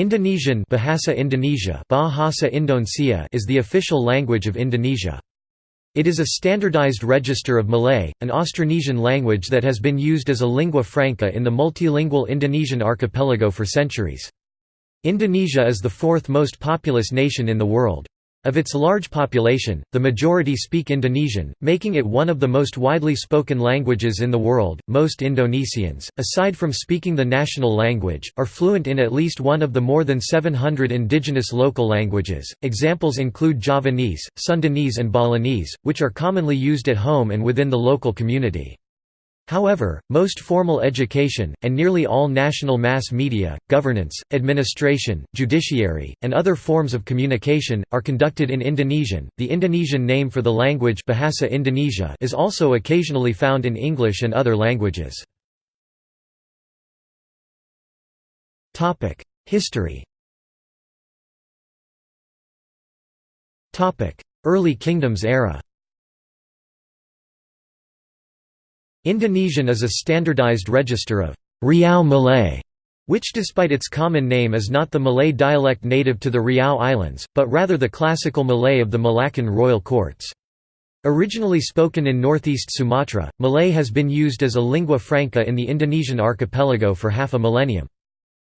Indonesian Bahasa Indonesia Bahasa Indonesia is the official language of Indonesia. It is a standardized register of Malay, an Austronesian language that has been used as a lingua franca in the multilingual Indonesian archipelago for centuries. Indonesia is the fourth most populous nation in the world. Of its large population, the majority speak Indonesian, making it one of the most widely spoken languages in the world. Most Indonesians, aside from speaking the national language, are fluent in at least one of the more than 700 indigenous local languages. Examples include Javanese, Sundanese, and Balinese, which are commonly used at home and within the local community. However, most formal education, and nearly all national mass media, governance, administration, judiciary, and other forms of communication, are conducted in Indonesian. The Indonesian name for the language Bahasa Indonesia is also occasionally found in English and other languages. History Early kingdoms era Indonesian is a standardized register of Riau Malay, which despite its common name is not the Malay dialect native to the Riau Islands, but rather the classical Malay of the Malaccan royal courts. Originally spoken in northeast Sumatra, Malay has been used as a lingua franca in the Indonesian archipelago for half a millennium.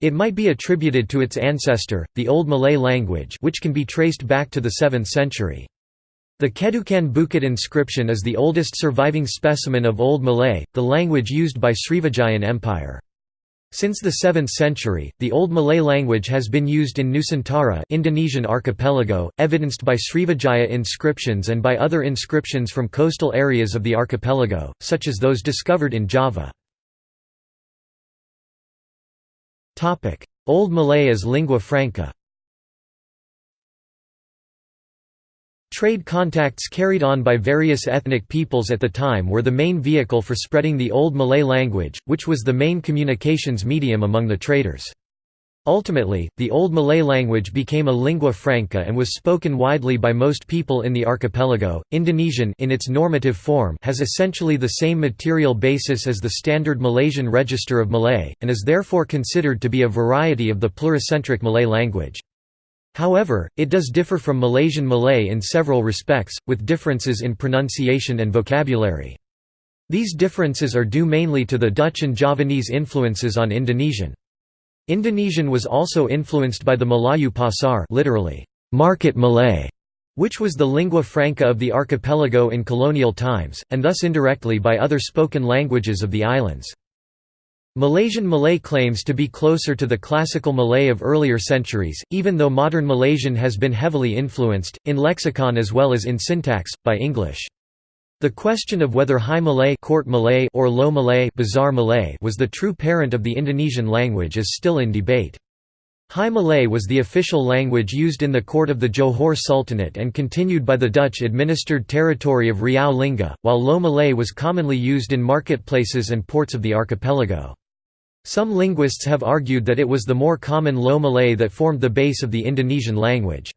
It might be attributed to its ancestor, the Old Malay language which can be traced back to the 7th century. The Kedukan Bukit inscription is the oldest surviving specimen of Old Malay, the language used by Srivijayan Empire. Since the 7th century, the Old Malay language has been used in Nusantara Indonesian archipelago, evidenced by Srivijaya inscriptions and by other inscriptions from coastal areas of the archipelago, such as those discovered in Java. Old Malay as lingua franca Trade contacts carried on by various ethnic peoples at the time were the main vehicle for spreading the Old Malay language, which was the main communications medium among the traders. Ultimately, the Old Malay language became a lingua franca and was spoken widely by most people in the archipelago. Indonesian in its normative form has essentially the same material basis as the standard Malaysian register of Malay, and is therefore considered to be a variety of the pluricentric Malay language. However, it does differ from Malaysian Malay in several respects, with differences in pronunciation and vocabulary. These differences are due mainly to the Dutch and Javanese influences on Indonesian. Indonesian was also influenced by the Melayu Pasar literally, market Malay, which was the lingua franca of the archipelago in colonial times, and thus indirectly by other spoken languages of the islands. Malaysian Malay claims to be closer to the classical Malay of earlier centuries, even though modern Malaysian has been heavily influenced, in lexicon as well as in syntax, by English. The question of whether High Malay, Court Malay or Low Malay, Bazar Malay was the true parent of the Indonesian language is still in debate. High Malay was the official language used in the court of the Johor Sultanate and continued by the Dutch-administered territory of Riau Lingga, while Low Malay was commonly used in marketplaces and ports of the archipelago. Some linguists have argued that it was the more common Low Malay that formed the base of the Indonesian language.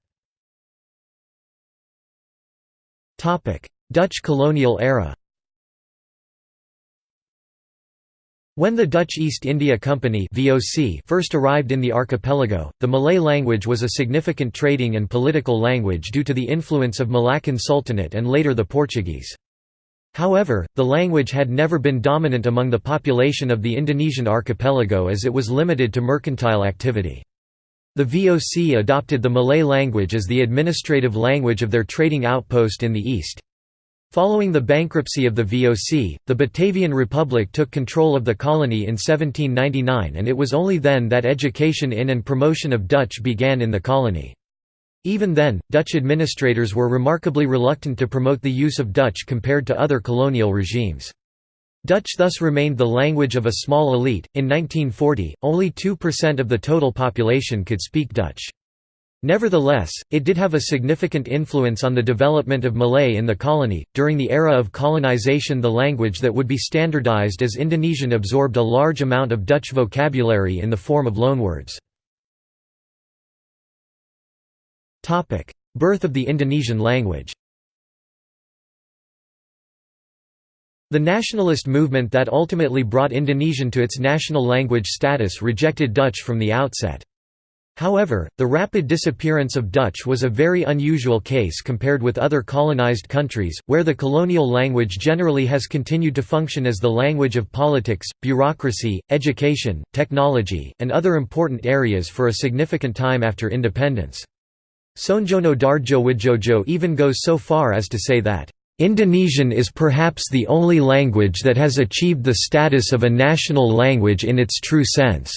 Dutch colonial era When the Dutch East India Company (VOC) first arrived in the archipelago, the Malay language was a significant trading and political language due to the influence of Malaccan Sultanate and later the Portuguese. However, the language had never been dominant among the population of the Indonesian archipelago as it was limited to mercantile activity. The VOC adopted the Malay language as the administrative language of their trading outpost in the east. Following the bankruptcy of the VOC, the Batavian Republic took control of the colony in 1799 and it was only then that education in and promotion of Dutch began in the colony. Even then, Dutch administrators were remarkably reluctant to promote the use of Dutch compared to other colonial regimes. Dutch thus remained the language of a small elite. In 1940, only 2% of the total population could speak Dutch. Nevertheless, it did have a significant influence on the development of Malay in the colony. During the era of colonization, the language that would be standardized as Indonesian absorbed a large amount of Dutch vocabulary in the form of loanwords. Birth of the Indonesian language The nationalist movement that ultimately brought Indonesian to its national language status rejected Dutch from the outset. However, the rapid disappearance of Dutch was a very unusual case compared with other colonized countries, where the colonial language generally has continued to function as the language of politics, bureaucracy, education, technology, and other important areas for a significant time after independence. Soenjono Dardjowidjojo even goes so far as to say that, "...Indonesian is perhaps the only language that has achieved the status of a national language in its true sense."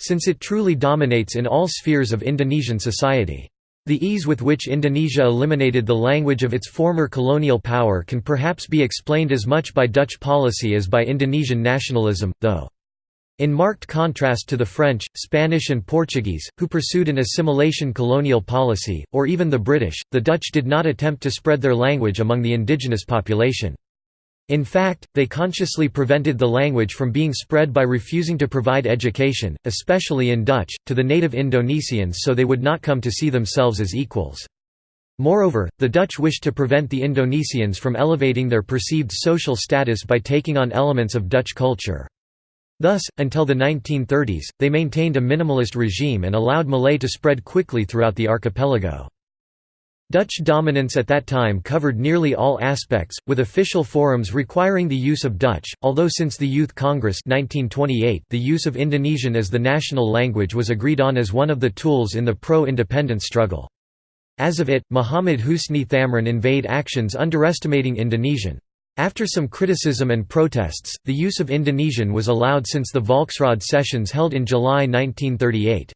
since it truly dominates in all spheres of Indonesian society. The ease with which Indonesia eliminated the language of its former colonial power can perhaps be explained as much by Dutch policy as by Indonesian nationalism, though. In marked contrast to the French, Spanish and Portuguese, who pursued an assimilation colonial policy, or even the British, the Dutch did not attempt to spread their language among the indigenous population. In fact, they consciously prevented the language from being spread by refusing to provide education, especially in Dutch, to the native Indonesians so they would not come to see themselves as equals. Moreover, the Dutch wished to prevent the Indonesians from elevating their perceived social status by taking on elements of Dutch culture. Thus, until the 1930s, they maintained a minimalist regime and allowed Malay to spread quickly throughout the archipelago. Dutch dominance at that time covered nearly all aspects, with official forums requiring the use of Dutch, although since the Youth Congress 1928 the use of Indonesian as the national language was agreed on as one of the tools in the pro-independence struggle. As of it, Muhammad Husni Thamrin invade actions underestimating Indonesian. After some criticism and protests, the use of Indonesian was allowed since the Volksraad sessions held in July 1938.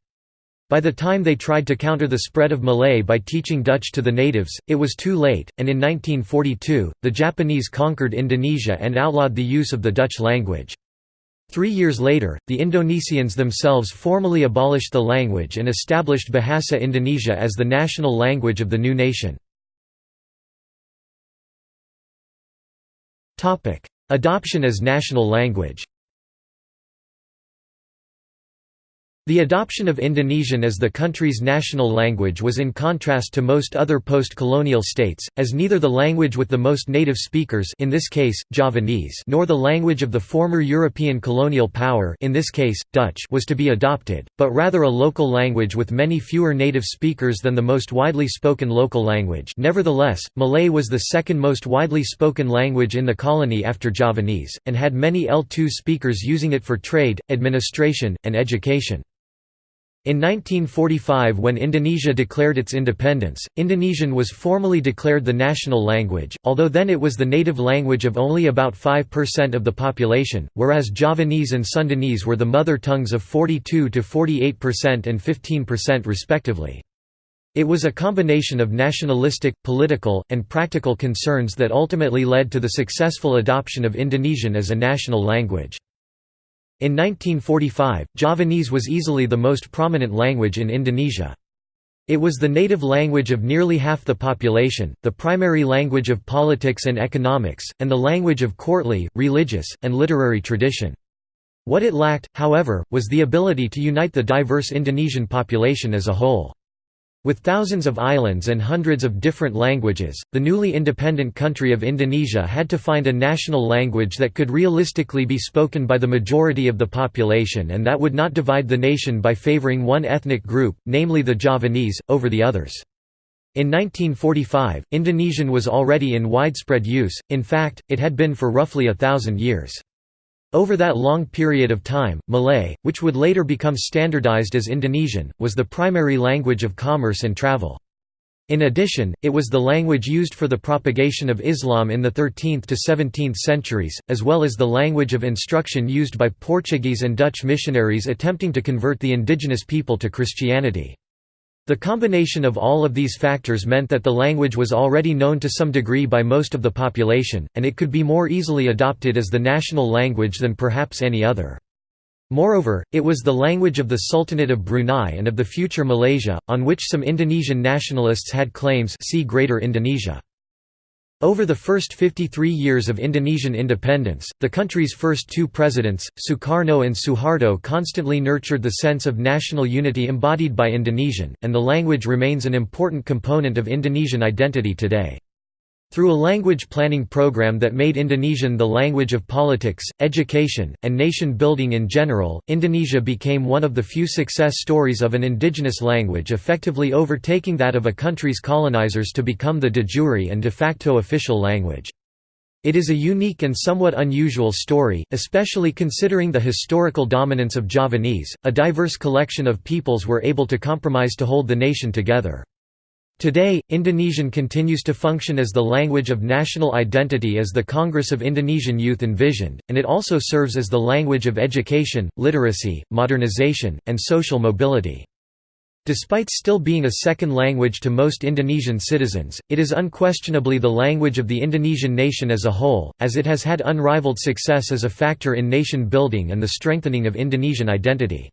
By the time they tried to counter the spread of Malay by teaching Dutch to the natives, it was too late, and in 1942, the Japanese conquered Indonesia and outlawed the use of the Dutch language. Three years later, the Indonesians themselves formally abolished the language and established Bahasa Indonesia as the national language of the new nation. Adoption as national language The adoption of Indonesian as the country's national language was in contrast to most other post-colonial states, as neither the language with the most native speakers in this case, Javanese nor the language of the former European colonial power in this case, Dutch was to be adopted, but rather a local language with many fewer native speakers than the most widely spoken local language nevertheless, Malay was the second most widely spoken language in the colony after Javanese, and had many L2 speakers using it for trade, administration, and education. In 1945 when Indonesia declared its independence, Indonesian was formally declared the national language, although then it was the native language of only about 5% of the population, whereas Javanese and Sundanese were the mother tongues of 42 to 48% and 15% respectively. It was a combination of nationalistic, political, and practical concerns that ultimately led to the successful adoption of Indonesian as a national language. In 1945, Javanese was easily the most prominent language in Indonesia. It was the native language of nearly half the population, the primary language of politics and economics, and the language of courtly, religious, and literary tradition. What it lacked, however, was the ability to unite the diverse Indonesian population as a whole. With thousands of islands and hundreds of different languages, the newly independent country of Indonesia had to find a national language that could realistically be spoken by the majority of the population and that would not divide the nation by favoring one ethnic group, namely the Javanese, over the others. In 1945, Indonesian was already in widespread use, in fact, it had been for roughly a thousand years. Over that long period of time, Malay, which would later become standardized as Indonesian, was the primary language of commerce and travel. In addition, it was the language used for the propagation of Islam in the 13th to 17th centuries, as well as the language of instruction used by Portuguese and Dutch missionaries attempting to convert the indigenous people to Christianity. The combination of all of these factors meant that the language was already known to some degree by most of the population, and it could be more easily adopted as the national language than perhaps any other. Moreover, it was the language of the Sultanate of Brunei and of the future Malaysia, on which some Indonesian nationalists had claims see Greater Indonesia. Over the first 53 years of Indonesian independence, the country's first two presidents, Sukarno and Suharto constantly nurtured the sense of national unity embodied by Indonesian, and the language remains an important component of Indonesian identity today. Through a language planning program that made Indonesian the language of politics, education, and nation building in general, Indonesia became one of the few success stories of an indigenous language effectively overtaking that of a country's colonizers to become the de jure and de facto official language. It is a unique and somewhat unusual story, especially considering the historical dominance of Javanese. A diverse collection of peoples were able to compromise to hold the nation together. Today, Indonesian continues to function as the language of national identity as the Congress of Indonesian Youth envisioned, and it also serves as the language of education, literacy, modernization, and social mobility. Despite still being a second language to most Indonesian citizens, it is unquestionably the language of the Indonesian nation as a whole, as it has had unrivaled success as a factor in nation building and the strengthening of Indonesian identity.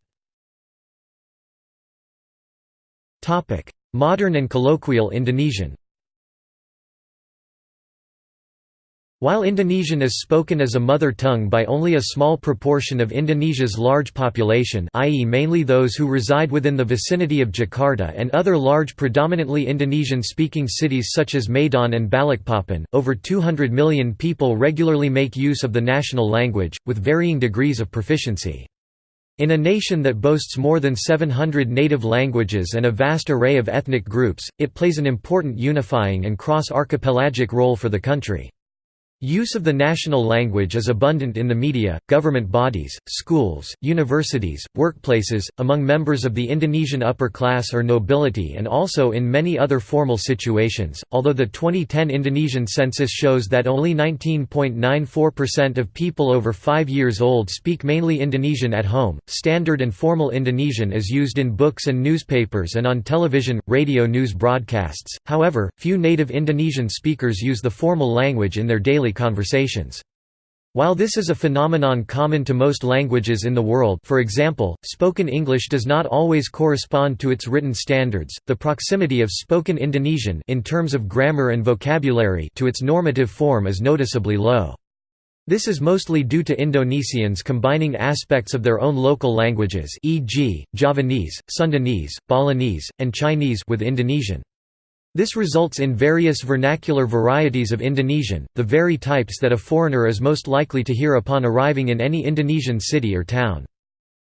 Modern and colloquial Indonesian While Indonesian is spoken as a mother tongue by only a small proportion of Indonesia's large population i.e. mainly those who reside within the vicinity of Jakarta and other large predominantly Indonesian-speaking cities such as Medan and Balikpapan, over 200 million people regularly make use of the national language, with varying degrees of proficiency. In a nation that boasts more than 700 native languages and a vast array of ethnic groups, it plays an important unifying and cross-archipelagic role for the country. Use of the national language is abundant in the media, government bodies, schools, universities, workplaces, among members of the Indonesian upper class or nobility and also in many other formal situations. Although the 2010 Indonesian census shows that only 19.94% of people over 5 years old speak mainly Indonesian at home, standard and formal Indonesian is used in books and newspapers and on television, radio news broadcasts. However, few native Indonesian speakers use the formal language in their daily conversations. While this is a phenomenon common to most languages in the world for example, spoken English does not always correspond to its written standards, the proximity of spoken Indonesian in terms of grammar and vocabulary to its normative form is noticeably low. This is mostly due to Indonesians combining aspects of their own local languages e.g., Javanese, Sundanese, Balinese, and Chinese with Indonesian. This results in various vernacular varieties of Indonesian, the very types that a foreigner is most likely to hear upon arriving in any Indonesian city or town.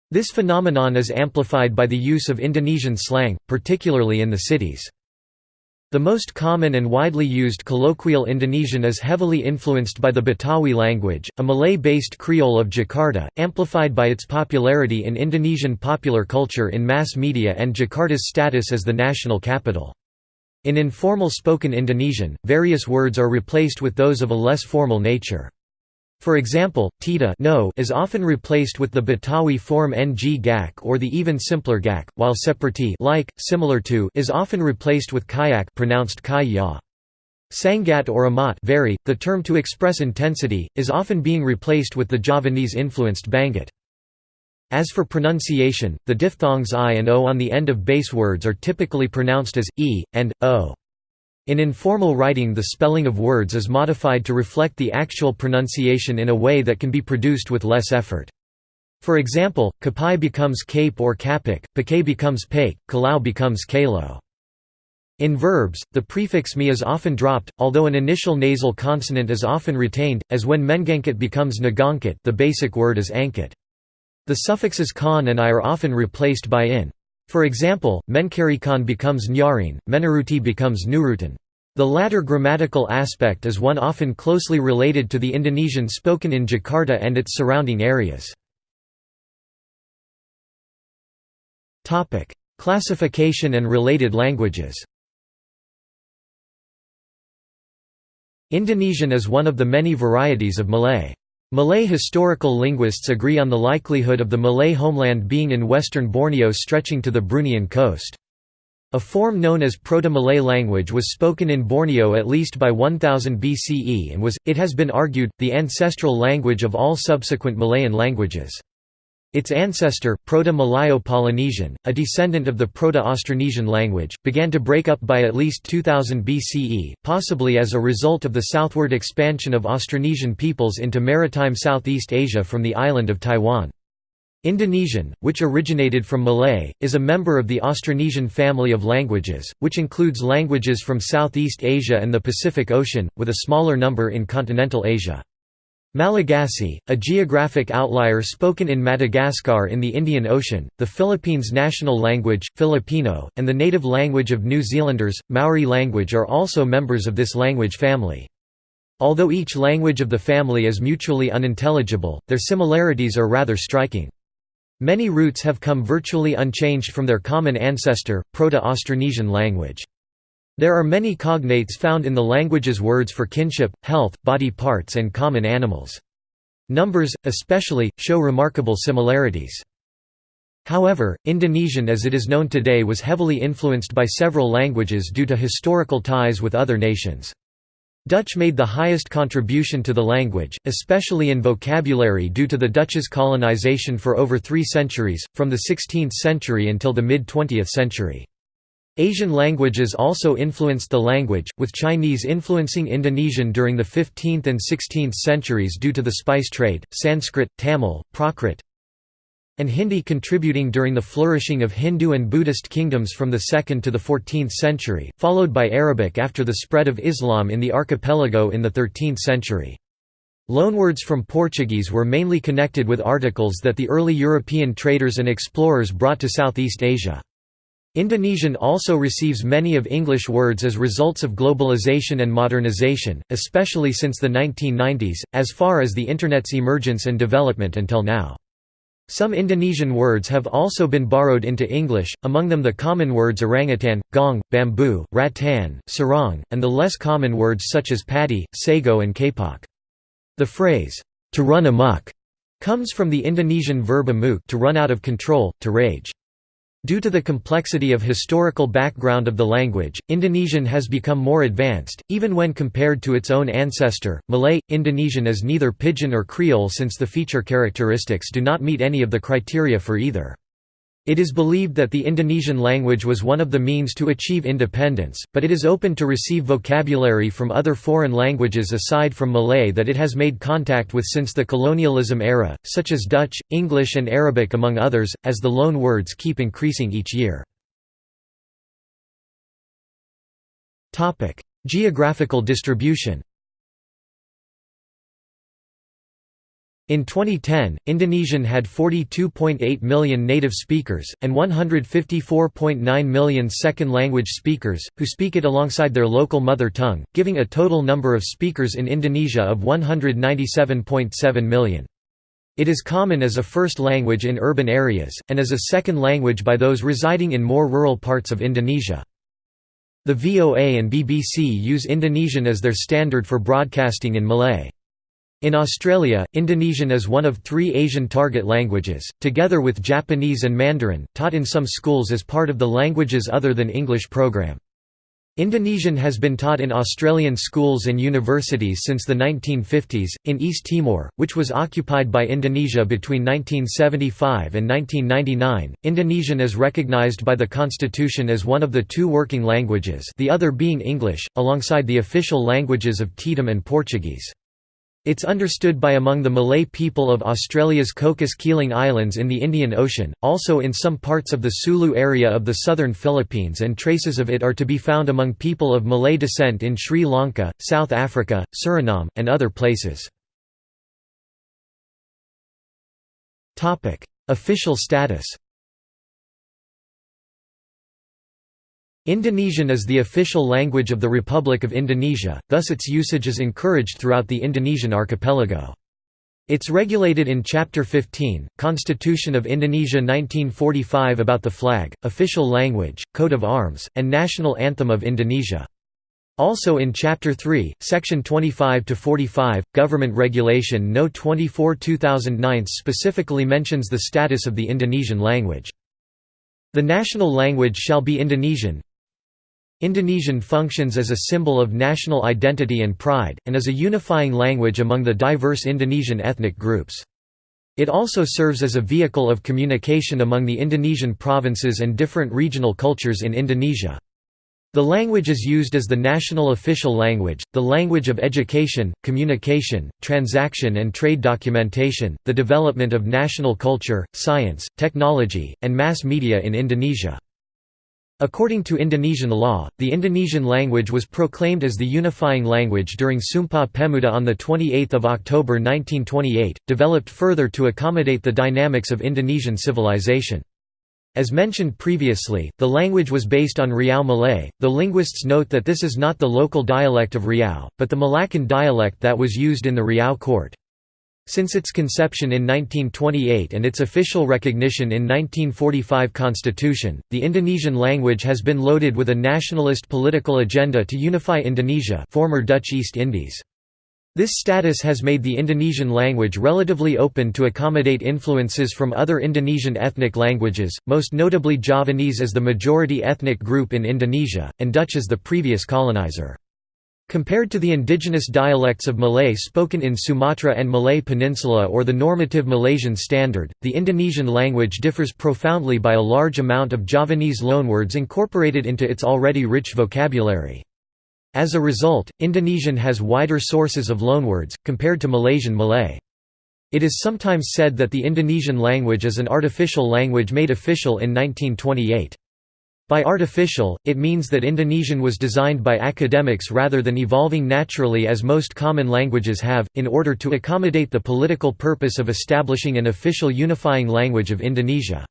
This phenomenon is amplified by the use of Indonesian slang, particularly in the cities. The most common and widely used colloquial Indonesian is heavily influenced by the Betawi language, a Malay-based Creole of Jakarta, amplified by its popularity in Indonesian popular culture in mass media and Jakarta's status as the national capital. In informal spoken Indonesian, various words are replaced with those of a less formal nature. For example, tida no is often replaced with the Betawi form ng gak or the even simpler gak, while seperti like, similar to is often replaced with kayak pronounced kaya. Sangat or amat vary, the term to express intensity, is often being replaced with the Javanese-influenced banget. As for pronunciation, the diphthongs i and o on the end of base words are typically pronounced as e, and, o. In informal writing the spelling of words is modified to reflect the actual pronunciation in a way that can be produced with less effort. For example, capai becomes cape or capek, pake becomes pake, kalau becomes kalo. In verbs, the prefix mi is often dropped, although an initial nasal consonant is often retained, as when mengangkat becomes nagangkit the basic word is angkit. The suffixes kan and i are often replaced by in. For example, mencarikan becomes nyarin, menuruti becomes nurutin. The latter grammatical aspect is one often closely related to the Indonesian spoken in Jakarta and its surrounding areas. Classification and related languages Indonesian is one of the many varieties of Malay. Malay historical linguists agree on the likelihood of the Malay homeland being in western Borneo stretching to the Bruneian coast. A form known as Proto-Malay language was spoken in Borneo at least by 1000 BCE and was, it has been argued, the ancestral language of all subsequent Malayan languages. Its ancestor, Proto-Malayo-Polynesian, a descendant of the Proto-Austronesian language, began to break up by at least 2000 BCE, possibly as a result of the southward expansion of Austronesian peoples into maritime Southeast Asia from the island of Taiwan. Indonesian, which originated from Malay, is a member of the Austronesian family of languages, which includes languages from Southeast Asia and the Pacific Ocean, with a smaller number in continental Asia. Malagasy, a geographic outlier spoken in Madagascar in the Indian Ocean, the Philippines' national language, Filipino, and the native language of New Zealanders, Maori language are also members of this language family. Although each language of the family is mutually unintelligible, their similarities are rather striking. Many roots have come virtually unchanged from their common ancestor, Proto-Austronesian language. There are many cognates found in the language's words for kinship, health, body parts and common animals. Numbers, especially, show remarkable similarities. However, Indonesian as it is known today was heavily influenced by several languages due to historical ties with other nations. Dutch made the highest contribution to the language, especially in vocabulary due to the Dutch's colonization for over three centuries, from the 16th century until the mid-20th century. Asian languages also influenced the language, with Chinese influencing Indonesian during the 15th and 16th centuries due to the spice trade, Sanskrit, Tamil, Prakrit, and Hindi contributing during the flourishing of Hindu and Buddhist kingdoms from the 2nd to the 14th century, followed by Arabic after the spread of Islam in the archipelago in the 13th century. Loanwords from Portuguese were mainly connected with articles that the early European traders and explorers brought to Southeast Asia. Indonesian also receives many of English words as results of globalization and modernization, especially since the 1990s, as far as the Internet's emergence and development until now. Some Indonesian words have also been borrowed into English, among them the common words orangutan, gong, bamboo, rattan, sarong, and the less common words such as paddy, sago and kapok. The phrase, to run amok, comes from the Indonesian verb amuk to run out of control, to rage. Due to the complexity of historical background of the language, Indonesian has become more advanced, even when compared to its own ancestor, Malay. Indonesian is neither Pidgin or Creole since the feature characteristics do not meet any of the criteria for either. It is believed that the Indonesian language was one of the means to achieve independence, but it is open to receive vocabulary from other foreign languages aside from Malay that it has made contact with since the colonialism era, such as Dutch, English and Arabic among others, as the loan words keep increasing each year. Geographical distribution In 2010, Indonesian had 42.8 million native speakers, and 154.9 million second-language speakers, who speak it alongside their local mother tongue, giving a total number of speakers in Indonesia of 197.7 million. It is common as a first language in urban areas, and as a second language by those residing in more rural parts of Indonesia. The VOA and BBC use Indonesian as their standard for broadcasting in Malay. In Australia, Indonesian is one of three Asian target languages, together with Japanese and Mandarin, taught in some schools as part of the Languages Other Than English program. Indonesian has been taught in Australian schools and universities since the 1950s. In East Timor, which was occupied by Indonesia between 1975 and 1999, Indonesian is recognized by the constitution as one of the two working languages, the other being English, alongside the official languages of Tetum and Portuguese. It's understood by among the Malay people of Australia's Cocos Keeling Islands in the Indian Ocean, also in some parts of the Sulu area of the southern Philippines and traces of it are to be found among people of Malay descent in Sri Lanka, South Africa, Suriname, and other places. Official status Indonesian is the official language of the Republic of Indonesia, thus its usage is encouraged throughout the Indonesian archipelago. It's regulated in Chapter 15, Constitution of Indonesia 1945 about the flag, official language, coat of arms, and national anthem of Indonesia. Also in Chapter 3, Section 25–45, Government Regulation No. 24-2009 specifically mentions the status of the Indonesian language. The national language shall be Indonesian, Indonesian functions as a symbol of national identity and pride, and as a unifying language among the diverse Indonesian ethnic groups. It also serves as a vehicle of communication among the Indonesian provinces and different regional cultures in Indonesia. The language is used as the national official language, the language of education, communication, transaction and trade documentation, the development of national culture, science, technology, and mass media in Indonesia. According to Indonesian law, the Indonesian language was proclaimed as the unifying language during Sumpah Pemuda on 28 October 1928, developed further to accommodate the dynamics of Indonesian civilization. As mentioned previously, the language was based on Riau Malay, The linguists note that this is not the local dialect of Riau, but the Malaccan dialect that was used in the Riau court. Since its conception in 1928 and its official recognition in 1945 constitution, the Indonesian language has been loaded with a nationalist political agenda to unify Indonesia former Dutch East Indies. This status has made the Indonesian language relatively open to accommodate influences from other Indonesian ethnic languages, most notably Javanese as the majority ethnic group in Indonesia, and Dutch as the previous colonizer. Compared to the indigenous dialects of Malay spoken in Sumatra and Malay Peninsula or the normative Malaysian standard, the Indonesian language differs profoundly by a large amount of Javanese loanwords incorporated into its already rich vocabulary. As a result, Indonesian has wider sources of loanwords, compared to Malaysian Malay. It is sometimes said that the Indonesian language is an artificial language made official in 1928. By artificial, it means that Indonesian was designed by academics rather than evolving naturally as most common languages have, in order to accommodate the political purpose of establishing an official unifying language of Indonesia.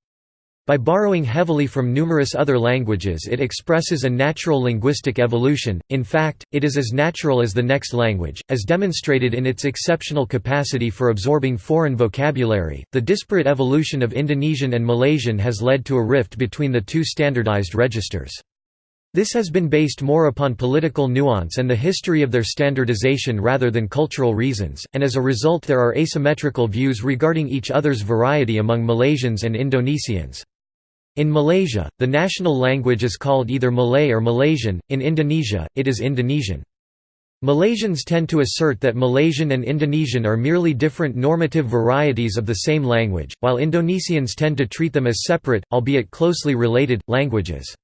By borrowing heavily from numerous other languages it expresses a natural linguistic evolution, in fact, it is as natural as the next language, as demonstrated in its exceptional capacity for absorbing foreign vocabulary. The disparate evolution of Indonesian and Malaysian has led to a rift between the two standardized registers. This has been based more upon political nuance and the history of their standardization rather than cultural reasons, and as a result there are asymmetrical views regarding each other's variety among Malaysians and Indonesians. In Malaysia, the national language is called either Malay or Malaysian, in Indonesia, it is Indonesian. Malaysians tend to assert that Malaysian and Indonesian are merely different normative varieties of the same language, while Indonesians tend to treat them as separate, albeit closely related, languages.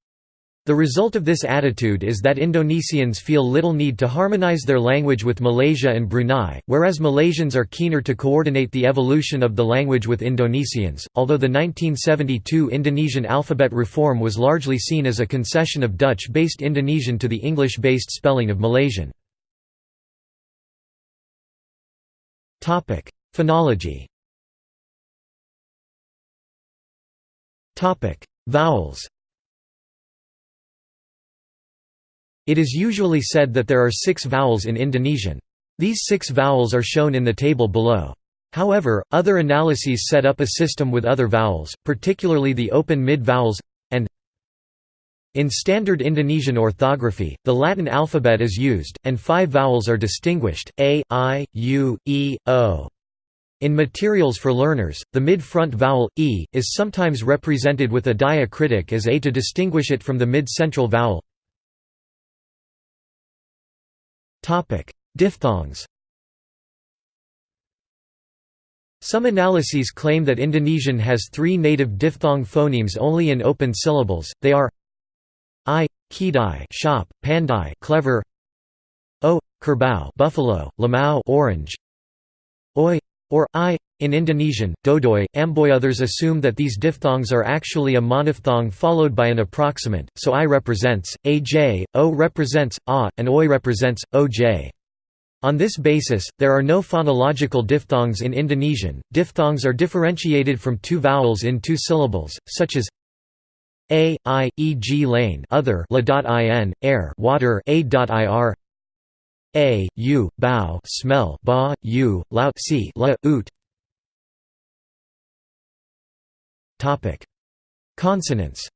The result of this attitude is that Indonesians feel little need to harmonize their language with Malaysia and Brunei, whereas Malaysians are keener to coordinate the evolution of the language with Indonesians. Although the 1972 Indonesian alphabet reform was largely seen as a concession of Dutch based Indonesian to the English based spelling of Malaysian. Phonology Vowels It is usually said that there are six vowels in Indonesian. These six vowels are shown in the table below. However, other analyses set up a system with other vowels, particularly the open mid-vowels, and in standard Indonesian orthography, the Latin alphabet is used, and five vowels are distinguished, a, i, u, e, o. In materials for learners, the mid-front vowel, e, is sometimes represented with a diacritic as a to distinguish it from the mid-central vowel, Diphthongs Some analyses claim that Indonesian has three native diphthong phonemes only in open syllables, they are i, kedai shop, pandai clever, o, kerbau buffalo, limau orange, oi, or i. In Indonesian, dodoi, amboi. Others assume that these diphthongs are actually a monophthong followed by an approximant, so i represents aj, o represents a, and oi represents oj. On this basis, there are no phonological diphthongs in Indonesian. Diphthongs are differentiated from two vowels in two syllables, such as a, i, e, g, lane other la.in, air water a.ir a, u, bow smell ba, u, laut si, la, ut. Topic: Consonants.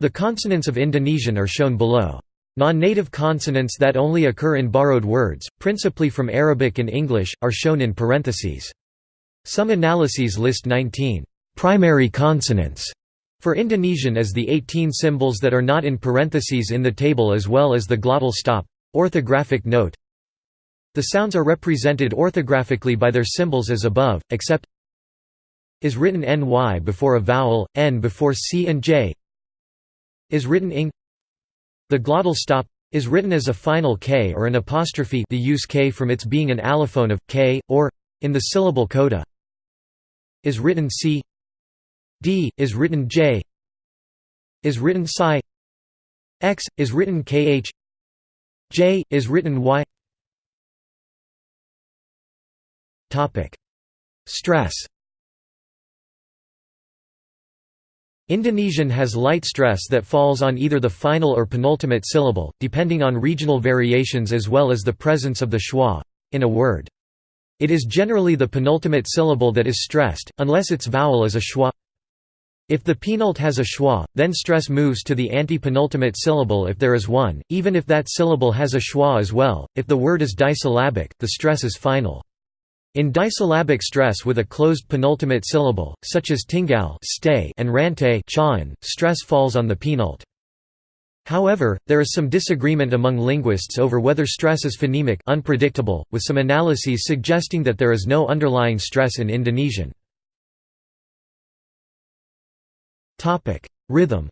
The consonants of Indonesian are shown below. Non-native consonants that only occur in borrowed words, principally from Arabic and English, are shown in parentheses. Some analyses list 19 primary consonants for Indonesian as the 18 symbols that are not in parentheses in the table as well as the glottal stop. Orthographic note The sounds are represented orthographically by their symbols as above, except is written ny before a vowel, n before c and j is written ing. The glottal stop is written as a final k or an apostrophe the use k from its being an allophone of k or in the syllable coda is written c d is written j is written psi x is written kh j is written y topic stress Indonesian has light stress that falls on either the final or penultimate syllable, depending on regional variations as well as the presence of the schwa in a word. It is generally the penultimate syllable that is stressed, unless its vowel is a schwa. If the penult has a schwa, then stress moves to the anti-penultimate syllable if there is one, even if that syllable has a schwa as well. If the word is disyllabic, the stress is final. In disyllabic stress with a closed penultimate syllable, such as tinggal stay and rante stress falls on the penult. However, there is some disagreement among linguists over whether stress is phonemic unpredictable, with some analyses suggesting that there is no underlying stress in Indonesian. Rhythm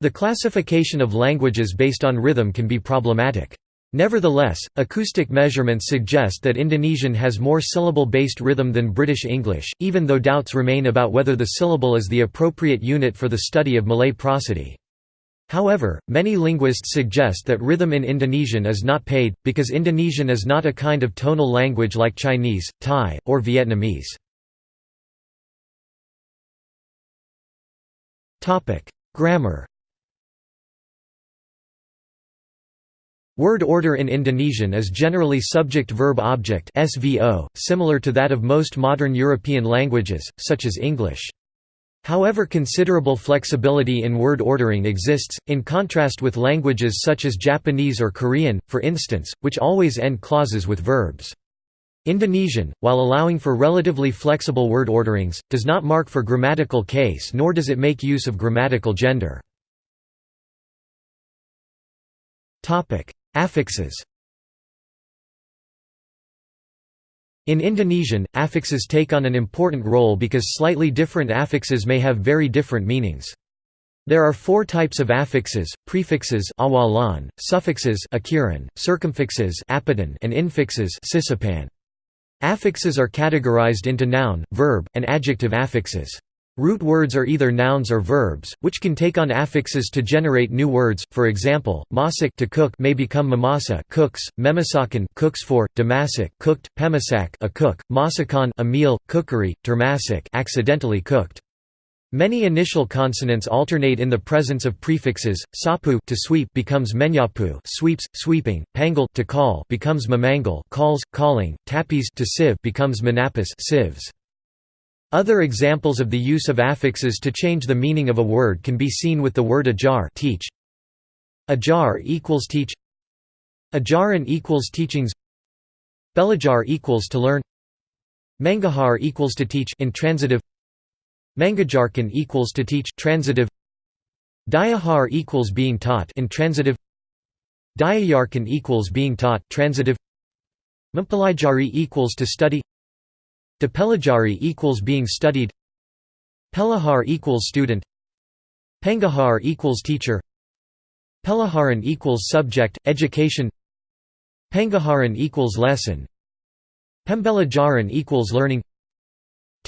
The classification of languages based on rhythm can be problematic. Nevertheless, acoustic measurements suggest that Indonesian has more syllable-based rhythm than British English, even though doubts remain about whether the syllable is the appropriate unit for the study of Malay prosody. However, many linguists suggest that rhythm in Indonesian is not paid, because Indonesian is not a kind of tonal language like Chinese, Thai, or Vietnamese. Grammar Word order in Indonesian is generally subject-verb-object (SVO), similar to that of most modern European languages, such as English. However considerable flexibility in word ordering exists, in contrast with languages such as Japanese or Korean, for instance, which always end clauses with verbs. Indonesian, while allowing for relatively flexible word orderings, does not mark for grammatical case nor does it make use of grammatical gender. Affixes In Indonesian, affixes take on an important role because slightly different affixes may have very different meanings. There are four types of affixes, prefixes awalan, suffixes akhiran, circumfixes apitan, and infixes sisipan. Affixes are categorized into noun, verb, and adjective affixes. Root words are either nouns or verbs, which can take on affixes to generate new words. For example, masak to cook may become mamasa cooks, memasakkan cooks for, dimasak cooked, pemasak a cook, masakan a meal, cookery, termasak accidentally cooked. Many initial consonants alternate in the presence of prefixes. Sapu to sweep becomes menyapu, sweeps, sweeping. Panggil to call becomes memanggil, calls, calling. Tapis to sieve becomes menapis, sieves. Other examples of the use of affixes to change the meaning of a word can be seen with the word ajar teach. Ajar equals teach Ajaran equals teachings Belajar equals to learn Mengajar equals to teach intransitive Mengajarkan equals to teach transitive. Dayahar equals being taught intransitive Diajarkan equals being taught transitive. Mempelajari equals to study. Dipelajari equals being studied. Pelajar equals student. Pengajar equals teacher. Pelajaran equals subject, education. Pengajaran equals lesson. Pembelajaran equals learning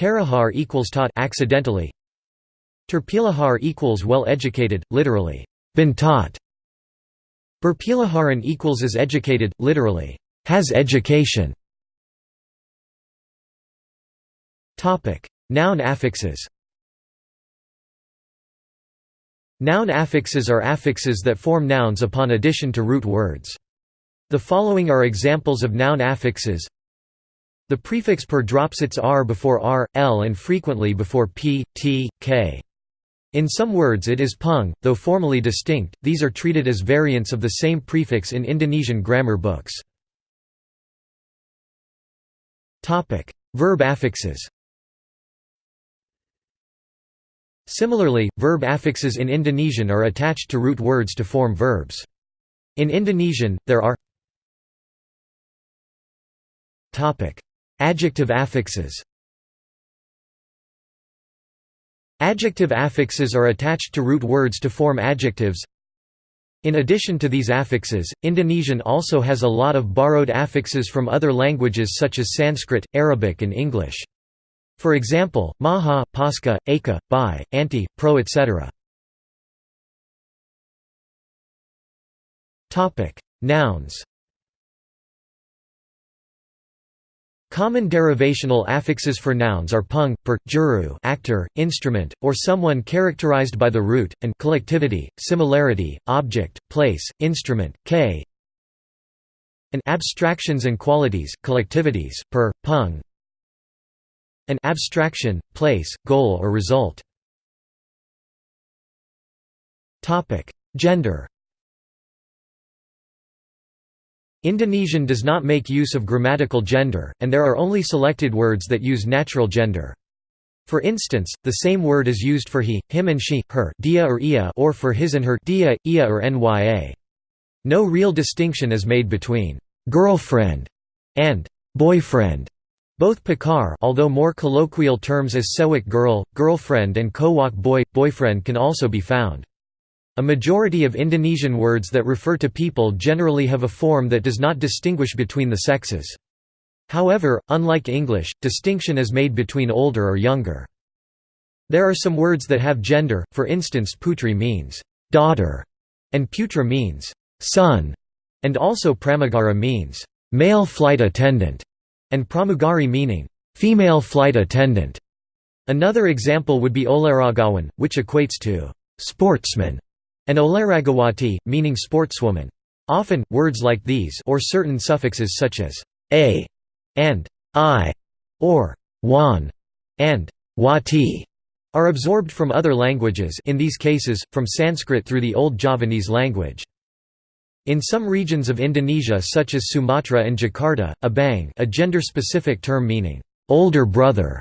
Terajar equals taught accidentally. Terpelajar equals well educated, literally, been taught. Berpelajaran equals is educated, literally, has education. Noun affixes. Noun affixes are affixes that form nouns upon addition to root words. The following are examples of noun affixes The prefix per drops its r before r, l and frequently before p, t, k. In some words it is pung, though formally distinct, these are treated as variants of the same prefix in Indonesian grammar books. Verb affixes Similarly, verb affixes in Indonesian are attached to root words to form verbs. In Indonesian, there are Adjective affixes Adjective affixes are attached to root words to form adjectives. In addition to these affixes, Indonesian also has a lot of borrowed affixes from other languages such as Sanskrit, Arabic and English. For example, maha, pasca, aka, by, anti, pro etc. Nouns Common derivational affixes for nouns are pung, per, juru actor, instrument, or someone characterized by the root, and collectivity, similarity, object, place, instrument, k and abstractions and qualities, collectivities, per, pung an abstraction, place, goal or result. Gender Indonesian does not make use of grammatical gender, and there are only selected words that use natural gender. For instance, the same word is used for he, him and she, her dia or, ia or for his and her dia, ia or nya. No real distinction is made between «girlfriend» and «boyfriend». Both pakar although more colloquial terms as sewak girl, girlfriend and kowak boy, boyfriend can also be found. A majority of Indonesian words that refer to people generally have a form that does not distinguish between the sexes. However, unlike English, distinction is made between older or younger. There are some words that have gender, for instance putri means «daughter» and putra means «son», and also pramugara means «male flight attendant» and pramugari meaning «female flight attendant». Another example would be olahragawan, which equates to «sportsman» and olahragawati, meaning sportswoman. Often, words like these or certain suffixes such as a and i, or wan and wati, are absorbed from other languages in these cases, from Sanskrit through the Old Javanese language. In some regions of Indonesia such as Sumatra and Jakarta, abang a gender-specific term meaning, older brother,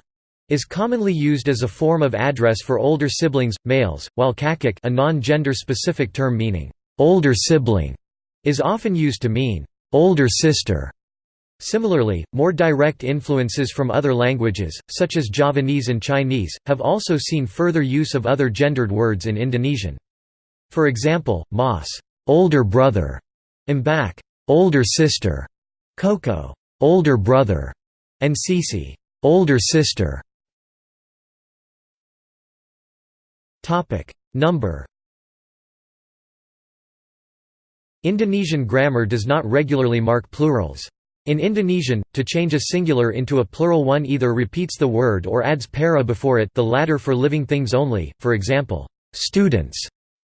is commonly used as a form of address for older siblings, males, while kakak a non-gender specific term meaning, older sibling, is often used to mean, older sister. Similarly, more direct influences from other languages, such as Javanese and Chinese, have also seen further use of other gendered words in Indonesian. For example, mas older brother, mbak older sister, koko older brother, and sisi older sister. Topic: Number. Indonesian grammar does not regularly mark plurals. In Indonesian, to change a singular into a plural one either repeats the word or adds para before it the latter for living things only, for example, students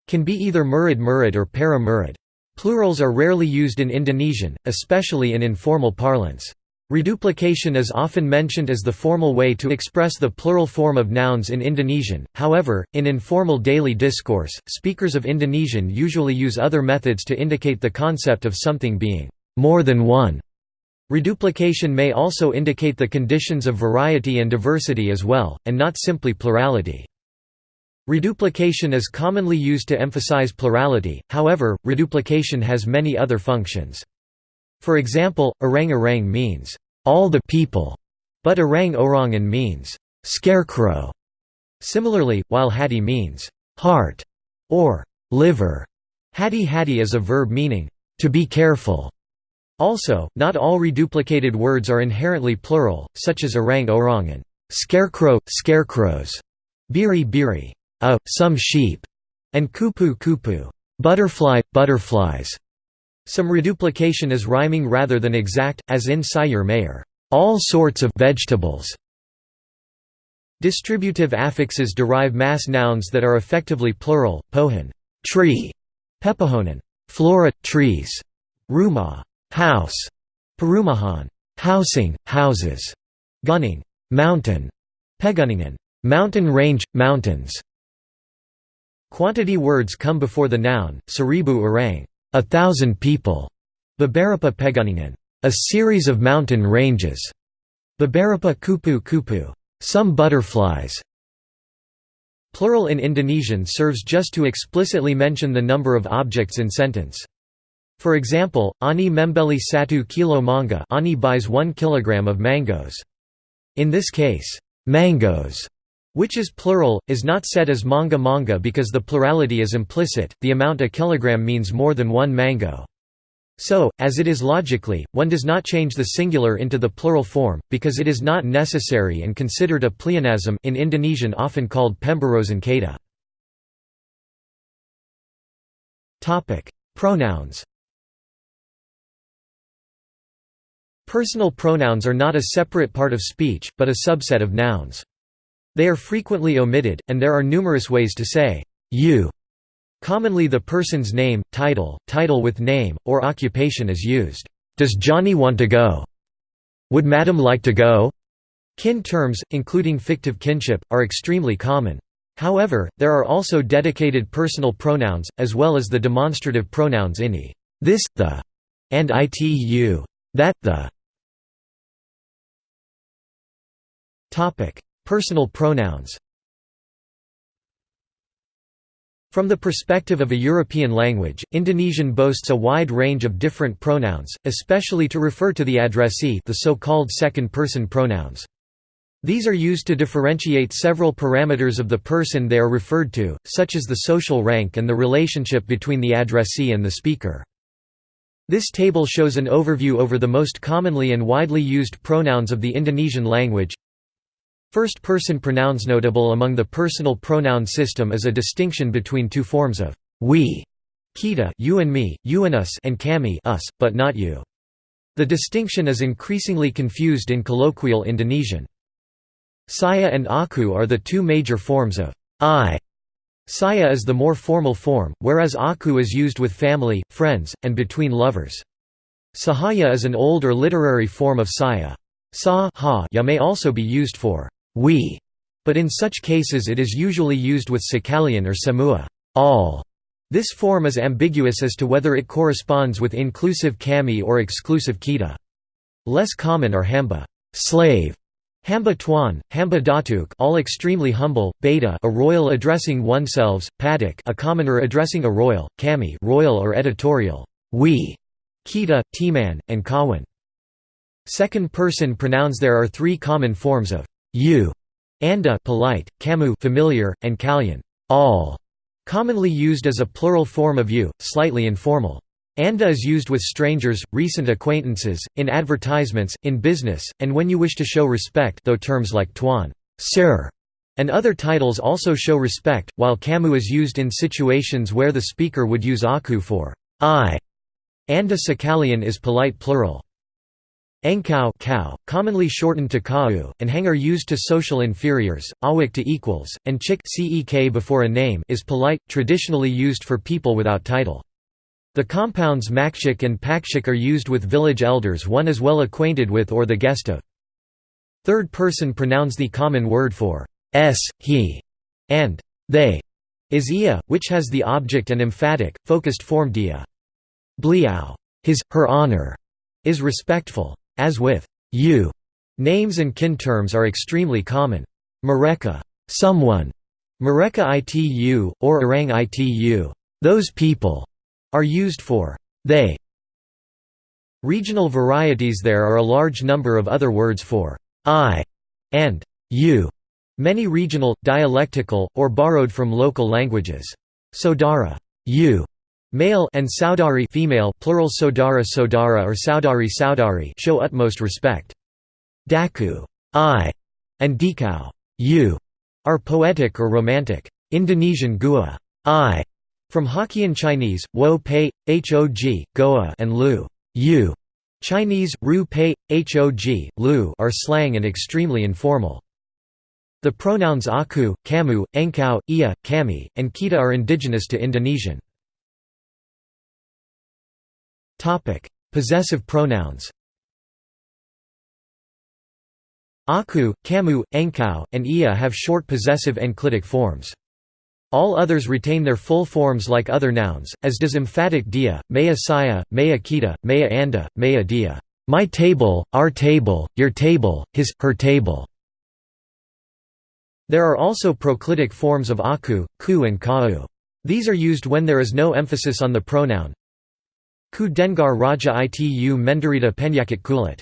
can be either murid murid or para murid. Plurals are rarely used in Indonesian, especially in informal parlance. Reduplication is often mentioned as the formal way to express the plural form of nouns in Indonesian, however, in informal daily discourse, speakers of Indonesian usually use other methods to indicate the concept of something being more than one. Reduplication may also indicate the conditions of variety and diversity as well, and not simply plurality. Reduplication is commonly used to emphasize plurality, however, reduplication has many other functions. For example, orang-orang means, all the people, but orang-orangan means, scarecrow. Similarly, while hati means, heart, or liver, hati-hati is a verb meaning, to be careful. Also, not all reduplicated words are inherently plural, such as orang-orangan, scarecrow, scarecrows, biri-biri, a, oh, some sheep, and kupu-kupu, butterfly, butterflies. Some reduplication is rhyming rather than exact, as in sayur mayur all sorts of vegetables. Distributive affixes derive mass nouns that are effectively plural, pohon tree, pepohonan, flora, trees, rumah house, perumahan housing, houses, gunung mountain, pegunungan mountain range, mountains. Quantity words come before the noun, seribu orang a thousand people, Beberapa Pegunungan, a series of mountain ranges, Beberapa kupu kupu, some butterflies. Plural in Indonesian serves just to explicitly mention the number of objects in sentence. For example, Ani membeli satu kilo manga Ani buys one kilogram of mangoes. In this case, mangoes which is plural, is not set as manga manga because the plurality is implicit, the amount a kilogram means more than one mango. So, as it is logically, one does not change the singular into the plural form, because it is not necessary and considered a pleonasm in Indonesian often called pemborosan kata. Pronouns Personal pronouns are not a separate part of speech, but a subset of nouns. They are frequently omitted, and there are numerous ways to say, you Commonly the person's name, title, title with name, or occupation is used. Does Johnny want to go? Would Madam like to go? Kin terms, including fictive kinship, are extremely common. However, there are also dedicated personal pronouns, as well as the demonstrative pronouns ini, this, the, and itu, that, the. Personal pronouns From the perspective of a European language, Indonesian boasts a wide range of different pronouns, especially to refer to the addressee the so-called second-person pronouns. These are used to differentiate several parameters of the person they are referred to, such as the social rank and the relationship between the addressee and the speaker. This table shows an overview over the most commonly and widely used pronouns of the Indonesian language. First-person pronouns notable among the personal pronoun system is a distinction between two forms of we, kita, you and me, you and us, and kami, us, but not you. The distinction is increasingly confused in colloquial Indonesian. Saya and aku are the two major forms of I. Saya is the more formal form, whereas aku is used with family, friends, and between lovers. Sahaya is an old or literary form of saya. Sa ya may also be used for we, but in such cases it is usually used with sekalian or semua all. This form is ambiguous as to whether it corresponds with inclusive kami or exclusive kita. Less common are hamba slave, hamba tuan, hamba datuk all extremely humble, beta a royal addressing oneself, patik a commoner addressing a royal, kami royal or editorial, we, kita, teman, and kawan. Second person pronouns There are three common forms of you, anda polite, kamu familiar, and kalian all, commonly used as a plural form of you, slightly informal. Anda is used with strangers, recent acquaintances, in advertisements, in business, and when you wish to show respect though terms like tuan, sir, and other titles also show respect, while kamu is used in situations where the speaker would use aku for I. Anda sekalian is polite plural. Engkau cow, commonly shortened to kau, and hang are used to social inferiors, awak to equals, and chik cek before a name is polite, traditionally used for people without title. The compounds makshik and pakshik are used with village elders one is well acquainted with or the guest of. Third person pronouns the common word for s, he, and they is ia, which has the object and emphatic, focused form dia. Beliau his, her honor, is respectful. As with you, names and kin terms are extremely common. Mereka, someone, Mereka itu, or orang itu those people, are used for they. Regional varieties There are a large number of other words for I and you, many regional, dialectical, or borrowed from local languages. Sodara you, Male and saudari female plural sodara sodara or saudari saudari show utmost respect. Daku I and dikau you are poetic or romantic. Indonesian gua I from Hokkien Chinese wo pei hog goa and lu you Chinese ru pei hog lu are slang and extremely informal. The pronouns aku, kamu, engkau, ia, kami, and kita are indigenous to Indonesian. Topic: Possessive pronouns. Aku, kamu, engkau, and ia have short possessive enclitic forms. All others retain their full forms like other nouns, as does emphatic dia, meja saya, meja kita, meja anda, meja dia. My table, our table, your table, his, her table. There are also proclitic forms of aku, ku and kau. These are used when there is no emphasis on the pronoun, Ku dengar raja itu menderita penyakit kulit.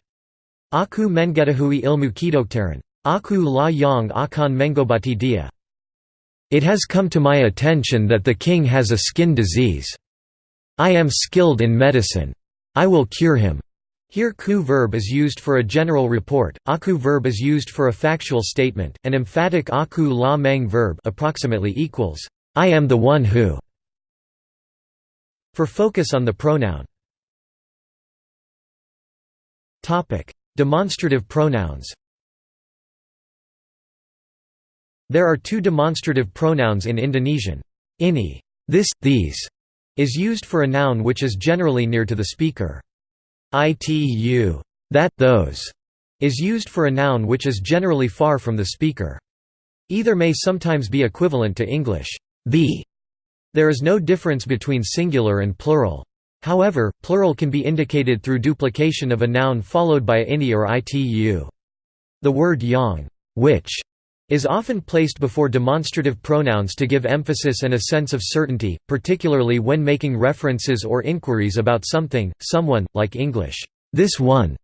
Aku mengetahui ilmu kedokteran. Aku la yang akan mengobati dia. It has come to my attention that the king has a skin disease. I am skilled in medicine. I will cure him. Here ku verb is used for a general report, aku verb is used for a factual statement, and emphatic aku la meng verb approximately equals, I am the one who. For focus on the pronoun. Demonstrative pronouns There are two demonstrative pronouns in Indonesian. Ini this, these, is used for a noun which is generally near to the speaker. Itu that, those, is used for a noun which is generally far from the speaker. Either may sometimes be equivalent to English, the. There is no difference between singular and plural. However, plural can be indicated through duplication of a noun followed by a ini or itu. The word yang which is often placed before demonstrative pronouns to give emphasis and a sense of certainty, particularly when making references or inquiries about something, someone, like English, this one,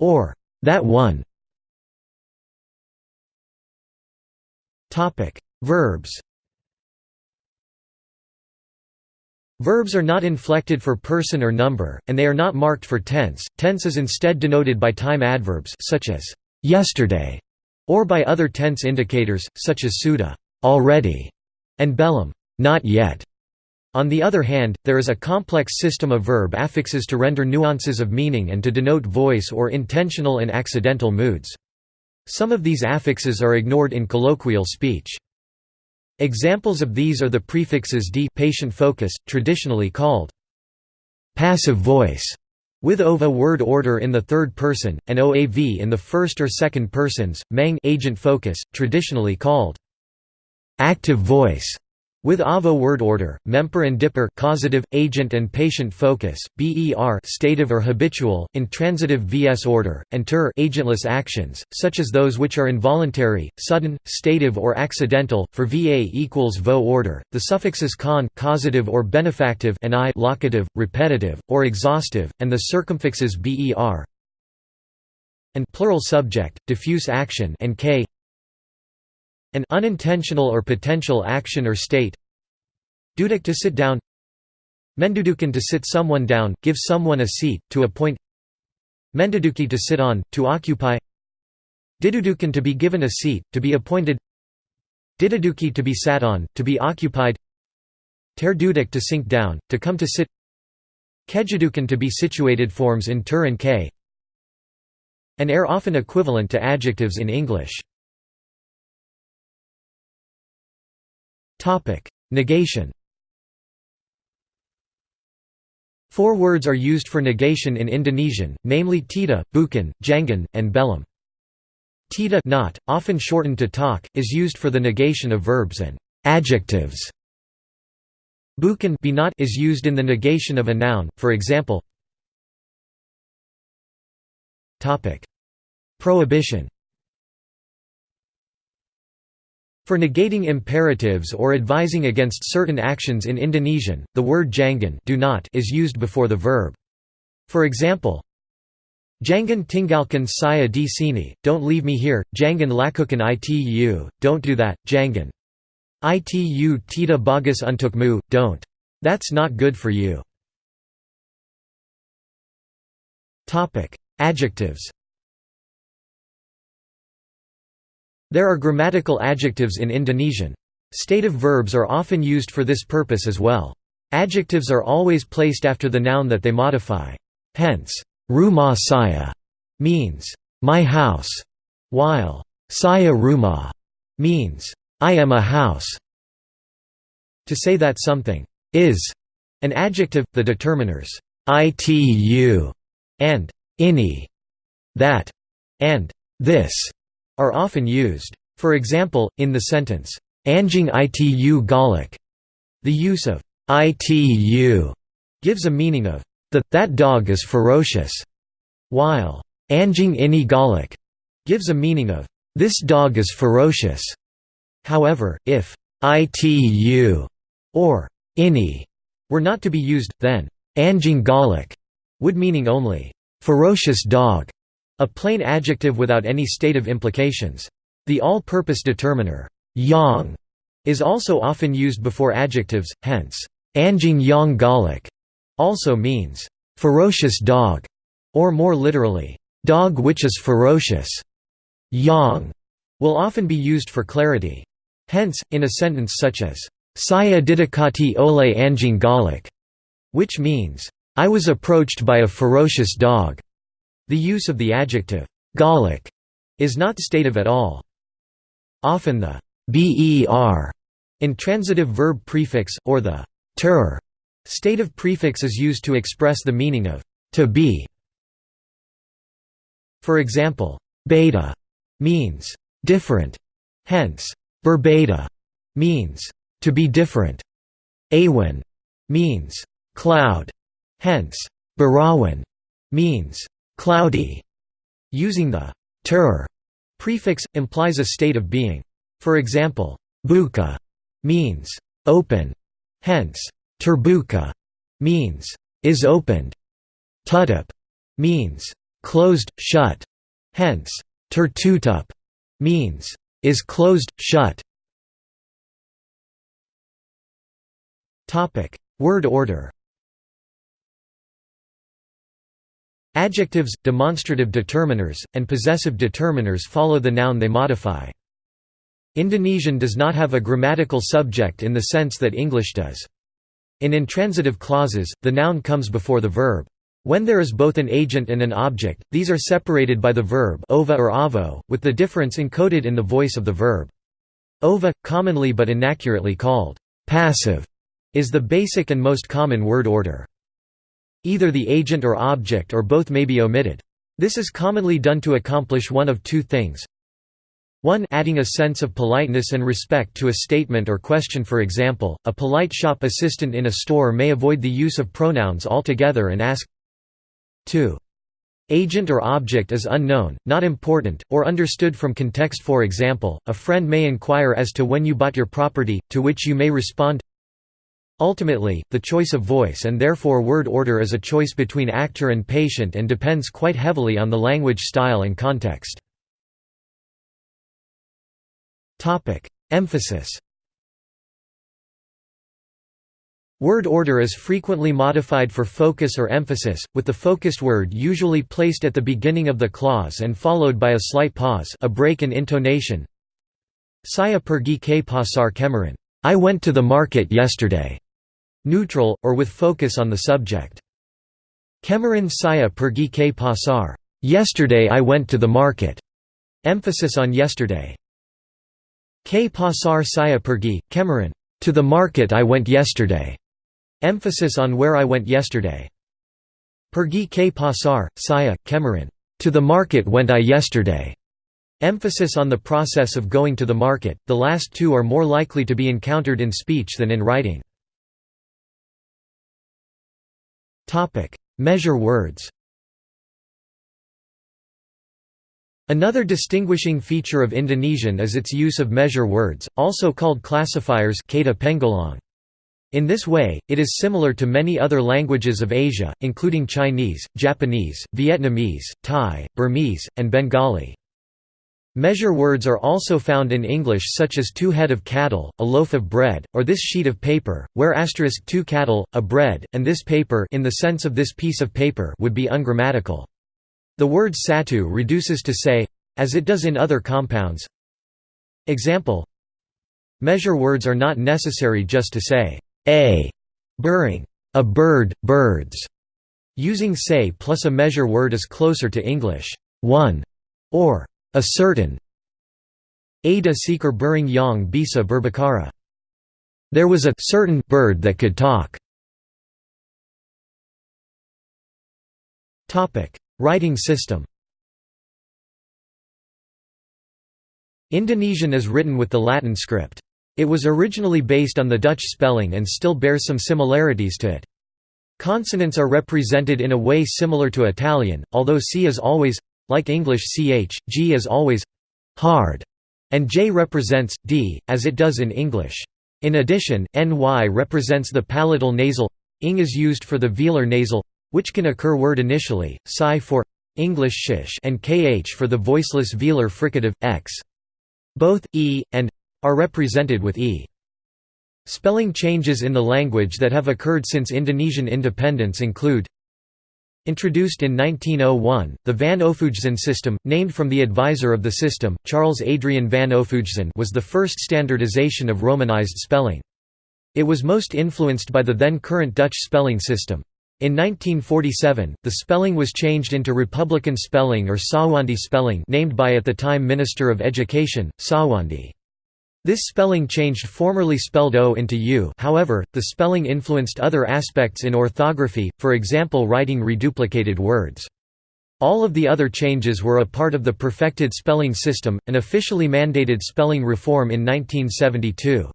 or that one. Verbs Verbs are not inflected for person or number, and they are not marked for tense. Tense is instead denoted by time adverbs such as yesterday or by other tense indicators, such as suda already", and belum not yet". On the other hand, there is a complex system of verb affixes to render nuances of meaning and to denote voice or intentional and accidental moods. Some of these affixes are ignored in colloquial speech. Examples of these are the prefixes d patient focus, traditionally called passive voice, with OVA word order in the third person, and OAV in the first or second persons, Meng agent focus, traditionally called active voice, with AVO word order, memper and dipper causative, agent and patient focus, BER stative or habitual, intransitive vs order, and ter agentless actions, such as those which are involuntary, sudden, stative or accidental. For VA equals VO order, the suffixes con causative or benefactive and I locative, repetitive, or exhaustive, and the circumfixes BER and plural subject, diffuse action and K an unintentional or potential action or state. Duduk to sit down. Mendudukan to sit someone down, give someone a seat, to appoint. Menduduki to sit on, to occupy. Didudukan to be given a seat, to be appointed. Diduduki to be sat on, to be occupied. Terduduk to sink down, to come to sit. Kedudukan to be situated forms in tur and k. And are often equivalent to adjectives in English. Negation. Four words are used for negation in Indonesian, namely tida, bukan, jangan, and belum. Tida not, often shortened to tak, is used for the negation of verbs and adjectives. Bukan be not is used in the negation of a noun, for example. Prohibition For negating imperatives or advising against certain actions in Indonesian, the word jangan do not is used before the verb. For example, Jangan tinggalkan saya di sini, don't leave me here, jangan lakukan itu, don't do that, jangan. Itu tidak bagus untukmu, don't. That's not good for you. Adjectives There are grammatical adjectives in Indonesian. Stative verbs are often used for this purpose as well. Adjectives are always placed after the noun that they modify. Hence, rumah saya means, my house, while saya rumah means, I am a house. To say that something is an adjective, the determiners itu and ini, that, and this are often used. For example, in the sentence, Anjing itu galak, the use of itu gives a meaning of the that dog is ferocious, while Anjing ini galak gives a meaning of this dog is ferocious. However, if itu or ini were not to be used, then Anjing galak would meaning only ferocious dog. A plain adjective without any stative implications. The all-purpose determiner, yang, is also often used before adjectives, hence, anjing yang galak also means ferocious dog, or more literally, dog which is ferocious. Yang will often be used for clarity. Hence, in a sentence such as, Saya didakati ole anjing galak, which means, I was approached by a ferocious dog. The use of the adjective galak is not stative at all. Often the ber intransitive verb prefix, or the ter stative prefix is used to express the meaning of to be. For example, beta means different, hence, berbeda means to be different. Awan means cloud, hence, berawan means cloudy. Using the ter prefix implies a state of being. For example, buka means open, hence, terbuka means is opened. Tutup means closed, shut, hence, tertutup means is closed, shut. Word order Adjectives, demonstrative determiners, and possessive determiners follow the noun they modify. Indonesian does not have a grammatical subject in the sense that English does. In intransitive clauses, the noun comes before the verb. When there is both an agent and an object, these are separated by the verb ova or avo, with the difference encoded in the voice of the verb. Ova, commonly but inaccurately called passive, is the basic and most common word order. Either the agent or object or both may be omitted. This is commonly done to accomplish one of two things. 1 adding a sense of politeness and respect to a statement or question for example, a polite shop assistant in a store may avoid the use of pronouns altogether and ask 2. Agent or object is unknown, not important, or understood from context for example, a friend may inquire as to when you bought your property, to which you may respond Ultimately, the choice of voice and therefore word order is a choice between actor and patient and depends quite heavily on the language style and context. Emphasis Word order is frequently modified for focus or emphasis, with the focused word usually placed at the beginning of the clause and followed by a slight pause a break in intonation. Saya pergi ke pasar kemarin. I went to the market yesterday neutral, or with focus on the subject. Kemarin saya pergi ke pasar. Yesterday I went to the market. Emphasis on yesterday. Ke pasar saya pergi, kemarin. To the market I went yesterday. Emphasis on where I went yesterday. Pergi ke pasar, saya, kemarin. To the market went I yesterday. Emphasis on the process of going to the market, the last two are more likely to be encountered in speech than in writing. Measure words. Another distinguishing feature of Indonesian is its use of measure words, also called classifiers in this way, it is similar to many other languages of Asia, including Chinese, Japanese, Vietnamese, Thai, Burmese, and Bengali. Measure words are also found in English such as two head of cattle, a loaf of bread, or this sheet of paper, where asterisk two cattle, a bread, and this paper in the sense of this piece of paper would be ungrammatical. The word satu reduces to say, as it does in other compounds. Example Measure words are not necessary just to say, a, burung, a bird, birds. Using say plus a measure word is closer to English, one, or a certain Ada seekor Burung Yang Bisa Berbicara. There was a certain bird that could talk. Writing system. Indonesian is written with the Latin script. It was originally based on the Dutch spelling and still bears some similarities to it. Consonants are represented in a way similar to Italian, although C is always like English ch, g is always hard, and j represents d, as it does in English. In addition, ny represents the palatal nasal, ing is used for the velar nasal, which can occur word initially, psi for English shish and kh for the voiceless velar fricative, x. Both e and are represented with e. Spelling changes in the language that have occurred since Indonesian independence include Introduced in 1901, the Van Ophuijsen system, named from the advisor of the system, Charles Adriaan van Ophuijsen was the first standardization of Romanized spelling. It was most influenced by the then current Dutch spelling system. In 1947, the spelling was changed into Republican spelling or Soewandi spelling named by at the time Minister of Education, Soewandi. This spelling changed formerly spelled O into U however, the spelling influenced other aspects in orthography, for example writing reduplicated words. All of the other changes were a part of the perfected spelling system, an officially mandated spelling reform in 1972.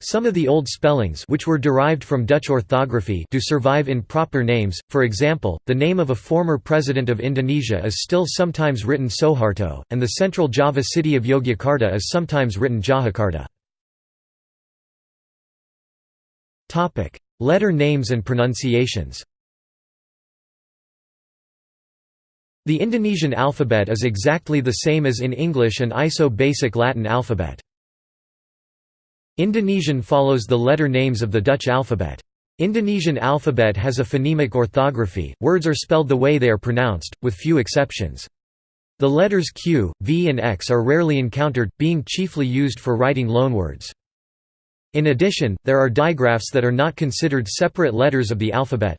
Some of the old spellings which were derived from Dutch orthography do survive in proper names, for example, the name of a former president of Indonesia is still sometimes written Soeharto, and the central Java city of Yogyakarta is sometimes written Jahakarta. Letter names and pronunciations The Indonesian alphabet is exactly the same as in English and ISO basic Latin alphabet. Indonesian follows the letter names of the Dutch alphabet. Indonesian alphabet has a phonemic orthography, words are spelled the way they are pronounced, with few exceptions. The letters Q, V and X are rarely encountered, being chiefly used for writing loanwords. In addition, there are digraphs that are not considered separate letters of the alphabet.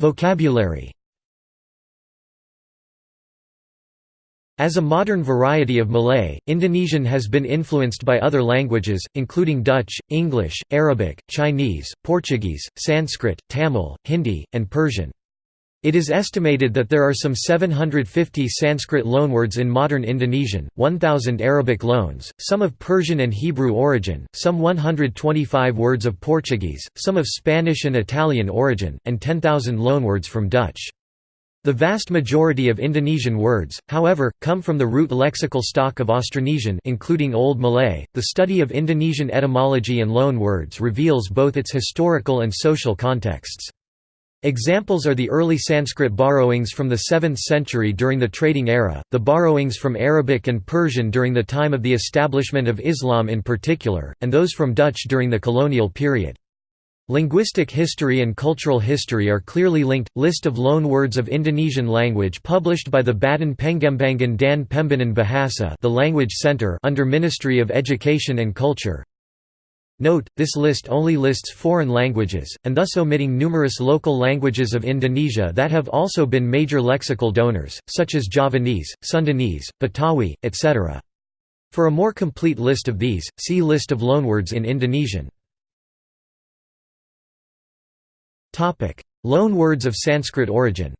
Vocabulary As a modern variety of Malay, Indonesian has been influenced by other languages, including Dutch, English, Arabic, Chinese, Portuguese, Sanskrit, Tamil, Hindi, and Persian. It is estimated that there are some 750 Sanskrit loanwords in modern Indonesian, 1,000 Arabic loans, some of Persian and Hebrew origin, some 125 words of Portuguese, some of Spanish and Italian origin, and 10,000 loanwords from Dutch. The vast majority of Indonesian words, however, come from the root lexical stock of Austronesian including Old Malay. The study of Indonesian etymology and loanwords reveals both its historical and social contexts. Examples are the early Sanskrit borrowings from the 7th century during the trading era, the borrowings from Arabic and Persian during the time of the establishment of Islam in particular, and those from Dutch during the colonial period. Linguistic history and cultural history are clearly linked. List of loanwords of Indonesian language published by the Badan Pengembangan dan Pembinaan Bahasa the Language Center under Ministry of Education and Culture. Note, this list only lists foreign languages, and thus omitting numerous local languages of Indonesia that have also been major lexical donors, such as Javanese, Sundanese, Betawi, etc. For a more complete list of these, see List of loanwords in Indonesian. Loan words of Sanskrit origin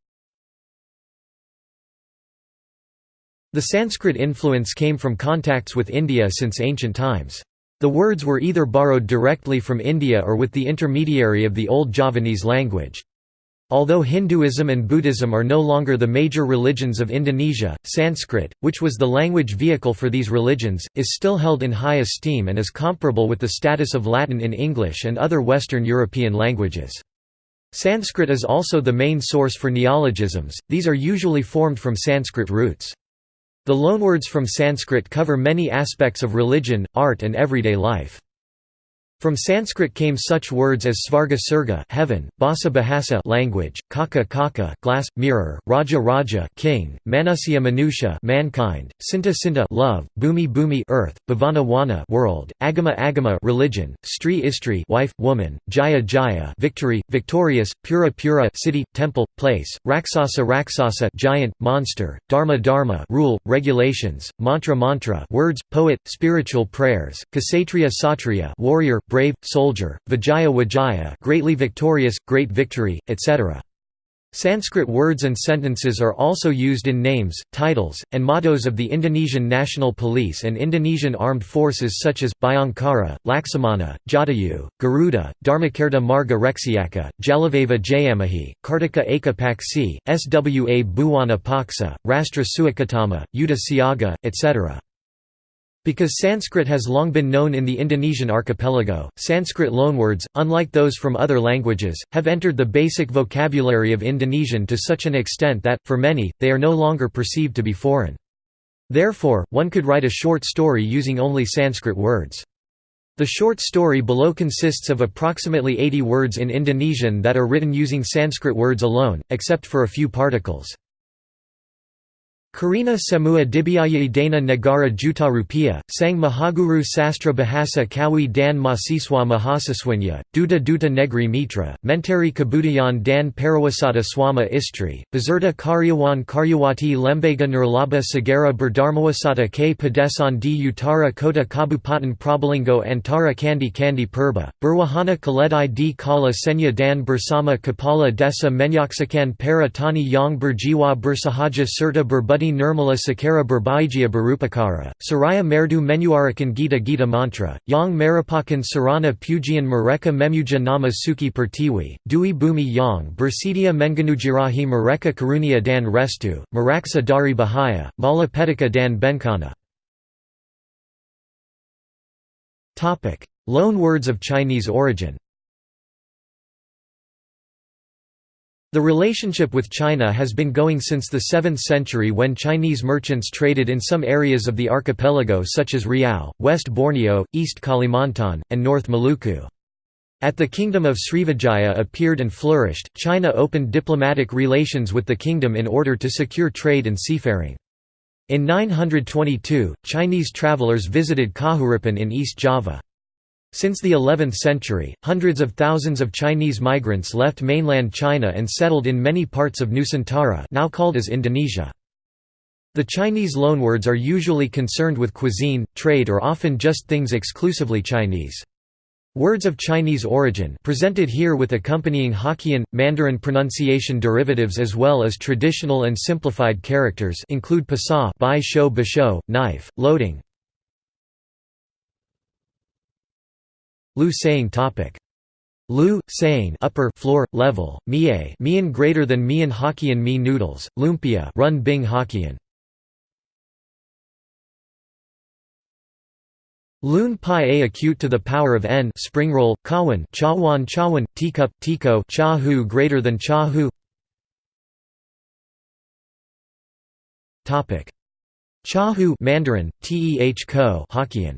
The Sanskrit influence came from contacts with India since ancient times. The words were either borrowed directly from India or with the intermediary of the Old Javanese language. Although Hinduism and Buddhism are no longer the major religions of Indonesia, Sanskrit, which was the language vehicle for these religions, is still held in high esteem and is comparable with the status of Latin in English and other Western European languages. Sanskrit is also the main source for neologisms, these are usually formed from Sanskrit roots. The loanwords from Sanskrit cover many aspects of religion, art and everyday life. From Sanskrit came such words as Svarga Surga heaven, Basa Bahasa language, Kaka Kaka glass, mirror, Raja Raja king, Manusya Manusha mankind, Sinta Sinta love, Bumi Bumi earth, Bhavana Wana world, Agama Agama religion, Stri Istri wife, woman, Jaya Jaya victory, victorious, Pura Pura city, temple, place, Raksasa Raksasa giant, monster, Dharma Dharma rule, regulations, Mantra Mantra words, poet, spiritual prayers, Kshatriya Satriya warrior, brave, soldier, Vijaya Vijaya greatly victorious, great victory, etc. Sanskrit words and sentences are also used in names, titles, and mottos of the Indonesian National Police and Indonesian Armed Forces such as, Bhayangkara, Laksamana, Jatayu, Garuda, Dharmakarta Marga Reksiaka, Jalesveva Jayamahe, Kartika Eka Paksi, Swa Bhuwana Paksa, Rastra Suakatama, Yuddha Siaga, etc. Because Sanskrit has long been known in the Indonesian archipelago, Sanskrit loanwords, unlike those from other languages, have entered the basic vocabulary of Indonesian to such an extent that, for many, they are no longer perceived to be foreign. Therefore, one could write a short story using only Sanskrit words. The short story below consists of approximately 80 words in Indonesian that are written using Sanskrit words alone, except for a few particles. Karina Semua Dibiayai Dana Negara Juta Rupiah, Sang Mahaguru Sastra Bahasa Kawi dan Mahasiswa Mahasiswanya, Duta Duta Negri Mitra, Menteri Kebudayaan dan Pariwisata Swama Istri, Beserta Karyawan Karyawati Lembaga Nirlaba Segara Berdharmawisata K. Pedesan di Utara Kota Kabupaten Probolinggo Antara Kandi Kandi Purba, Berwahana Keledai di Kala Senya dan Bersama Kepala Desa Menyaksikan Para Tani Yang Berjiwa Bersahaja Serta Berbudi Nirmala Sakara Berbaigia Barupakara, Saraya Merdu Menuarakan Gita Gita Mantra, Yang Merupakan Sarana Pujian Mereka Memuja Nama Suki Pertiwi, Dui Bumi Yang Bersedia Menganugerahi Mereka Karunia Dan Restu, Maraksa Dari Bahaya, Mala Pedika Dan Bencana. Loan words of Chinese origin The relationship with China has been going since the 7th century when Chinese merchants traded in some areas of the archipelago such as Riau, West Borneo, East Kalimantan, and North Maluku. At the Kingdom of Srivijaya appeared and flourished, China opened diplomatic relations with the kingdom in order to secure trade and seafaring. In 922, Chinese travelers visited Kahuripan in East Java. Since the 11th century, hundreds of thousands of Chinese migrants left mainland China and settled in many parts of Nusantara now called as Indonesia. The Chinese loanwords are usually concerned with cuisine, trade or often just things exclusively Chinese. Words of Chinese origin presented here with accompanying Hokkien, Mandarin pronunciation derivatives as well as traditional and simplified characters include pasa bai shou basho, knife, loading, Lu saying topic. Lu, saying upper floor, level, mie mian greater than mian Hokkien mi noodles, lumpia run bing Hokkien. Lun pi a acute to the power of n springroll, kawan chawan chawan, teacup, tiko cha hu greater than cha hu Chahu Mandarin, Teh ko Hokkien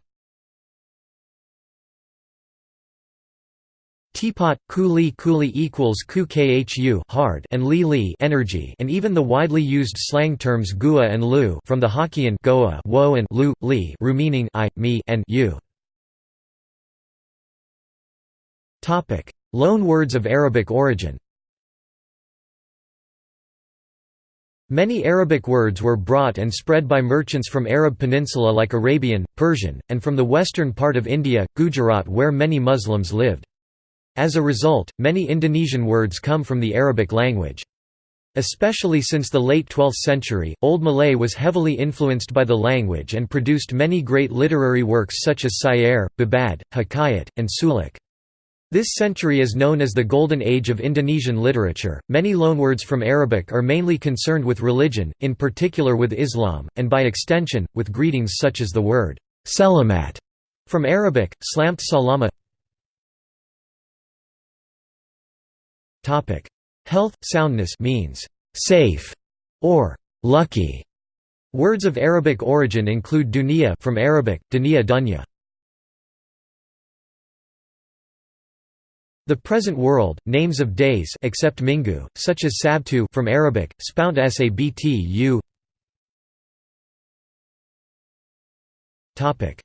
Teapot, Kuli Kuli equals ku hard and li li energy and even the widely used slang terms gua and lu from the Hokkien goa wo and lu, li ru meaning I, me and you. Topic: Loan words of Arabic origin Many Arabic words were brought and spread by merchants from Arab peninsula like Arabian, Persian, and from the western part of India, Gujarat where many Muslims lived. As a result, many Indonesian words come from the Arabic language. Especially since the late 12th century, Old Malay was heavily influenced by the language and produced many great literary works such as Syair, Babad, Hikayat, and Suluk. This century is known as the Golden Age of Indonesian literature. Many loanwords from Arabic are mainly concerned with religion, in particular with Islam, and by extension, with greetings such as the word selamat from Arabic, slamt salama Topic: Health soundness means safe or lucky. Words of Arabic origin include dunya from Arabic dunya dunya. The present world, names of days except Minggu, such as Sabtu from Arabic, spout sabtu. Topic: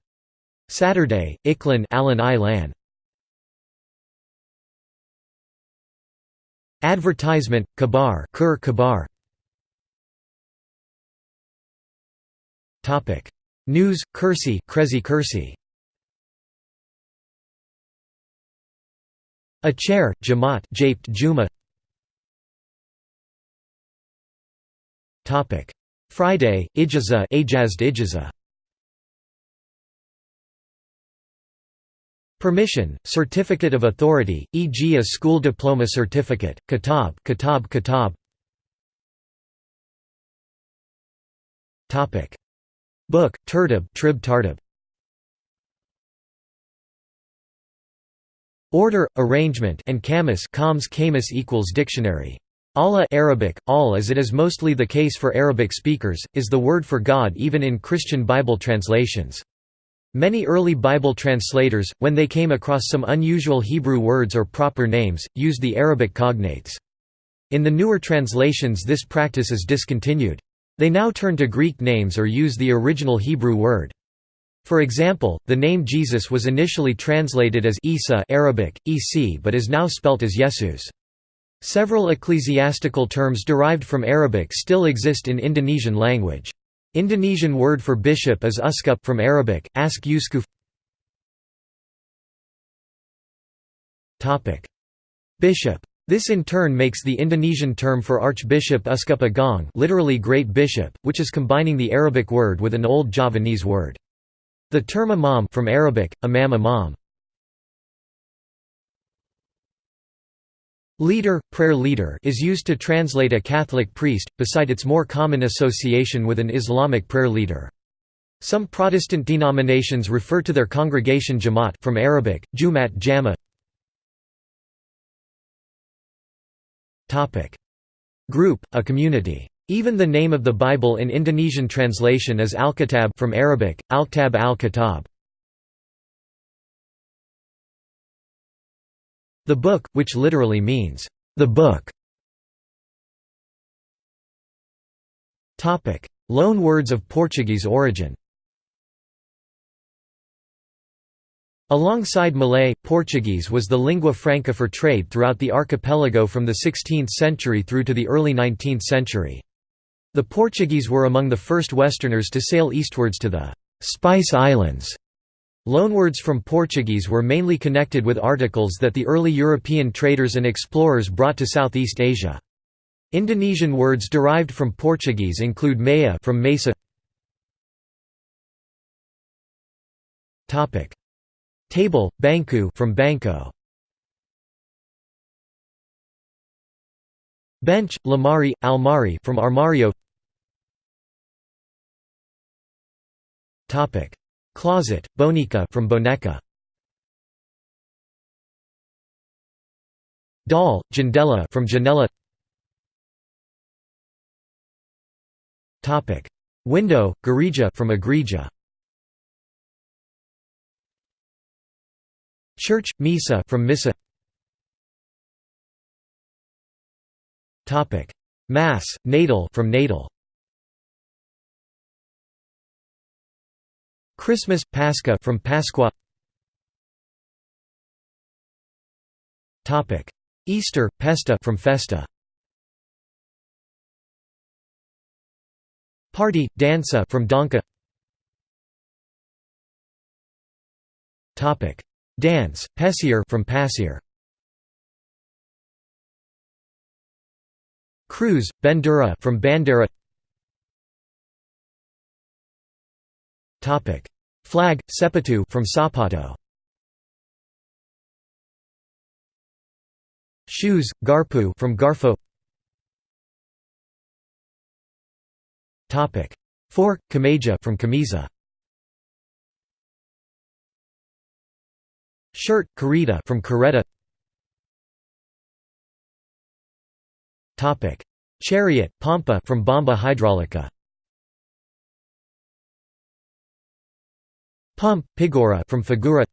Saturday, Iklan Alan Advertisement, kabar Kur kabar. Topic: News, kursi Krezi kursi. A chair, jamat, japed Juma. Topic: Friday, Ijaza Ajazd Ijaza. Permission, certificate of authority, e.g. a school diploma certificate, kitab, kitab, kitab. Topic: Book, tertib, trib tartib. Order, arrangement, and kamus, coms kamus equals dictionary. Allah Arabic, all as it is mostly the case for Arabic speakers, is the word for God even in Christian Bible translations. Many early Bible translators, when they came across some unusual Hebrew words or proper names, used the Arabic cognates. In the newer translations this practice is discontinued. They now turn to Greek names or use the original Hebrew word. For example, the name Jesus was initially translated as Isa Arabic, Ec but is now spelt as Jesus. Several ecclesiastical terms derived from Arabic still exist in Indonesian language. Indonesian word for bishop is uskup from Arabic, ask uskuf Bishop. This in turn makes the Indonesian term for archbishop uskup agung literally great bishop, which is combining the Arabic word with an old Javanese word. The term imam from Arabic, imam imam. Leader, prayer leader is used to translate a Catholic priest, beside its more common association with an Islamic prayer leader. Some Protestant denominations refer to their congregation Jamaat from Arabic, Jumat Jama. Group, a community. Even the name of the Bible in Indonesian translation is Alkitab from Arabic, Alktab al-Kitab. The book, which literally means, the book. Loan words of Portuguese origin Alongside Malay, Portuguese was the lingua franca for trade throughout the archipelago from the 16th century through to the early 19th century. The Portuguese were among the first Westerners to sail eastwards to the «Spice Islands». Loanwords from Portuguese were mainly connected with articles that the early European traders and explorers brought to Southeast Asia. Indonesian words derived from Portuguese include meja from mesa. Topic: Table, bangku from banco. Bench, lemari, almari from armario. Topic: Closet, boneka from boneca. Doll, jendela from janela. Topic: Window, gereja from igreja. Church, misa from missa. Topic: Mass, natal from natal. Christmas, Paskah from Pasqua Topic. Easter, Pesta from Festa. Party, Dansa from Danka. Dance, Pesiar from Pasir Cruise, Bendera from Bandeira Topic: Flag, Sepatu from Sapato. Shoes, Garpu from Garfo. Topic: Fork, Kemeja from Camisa. Shirt, Kereta from Caretta. Topic: Chariot, Pompa from Bomba Hydraulica. Pump, Pigura from Figura.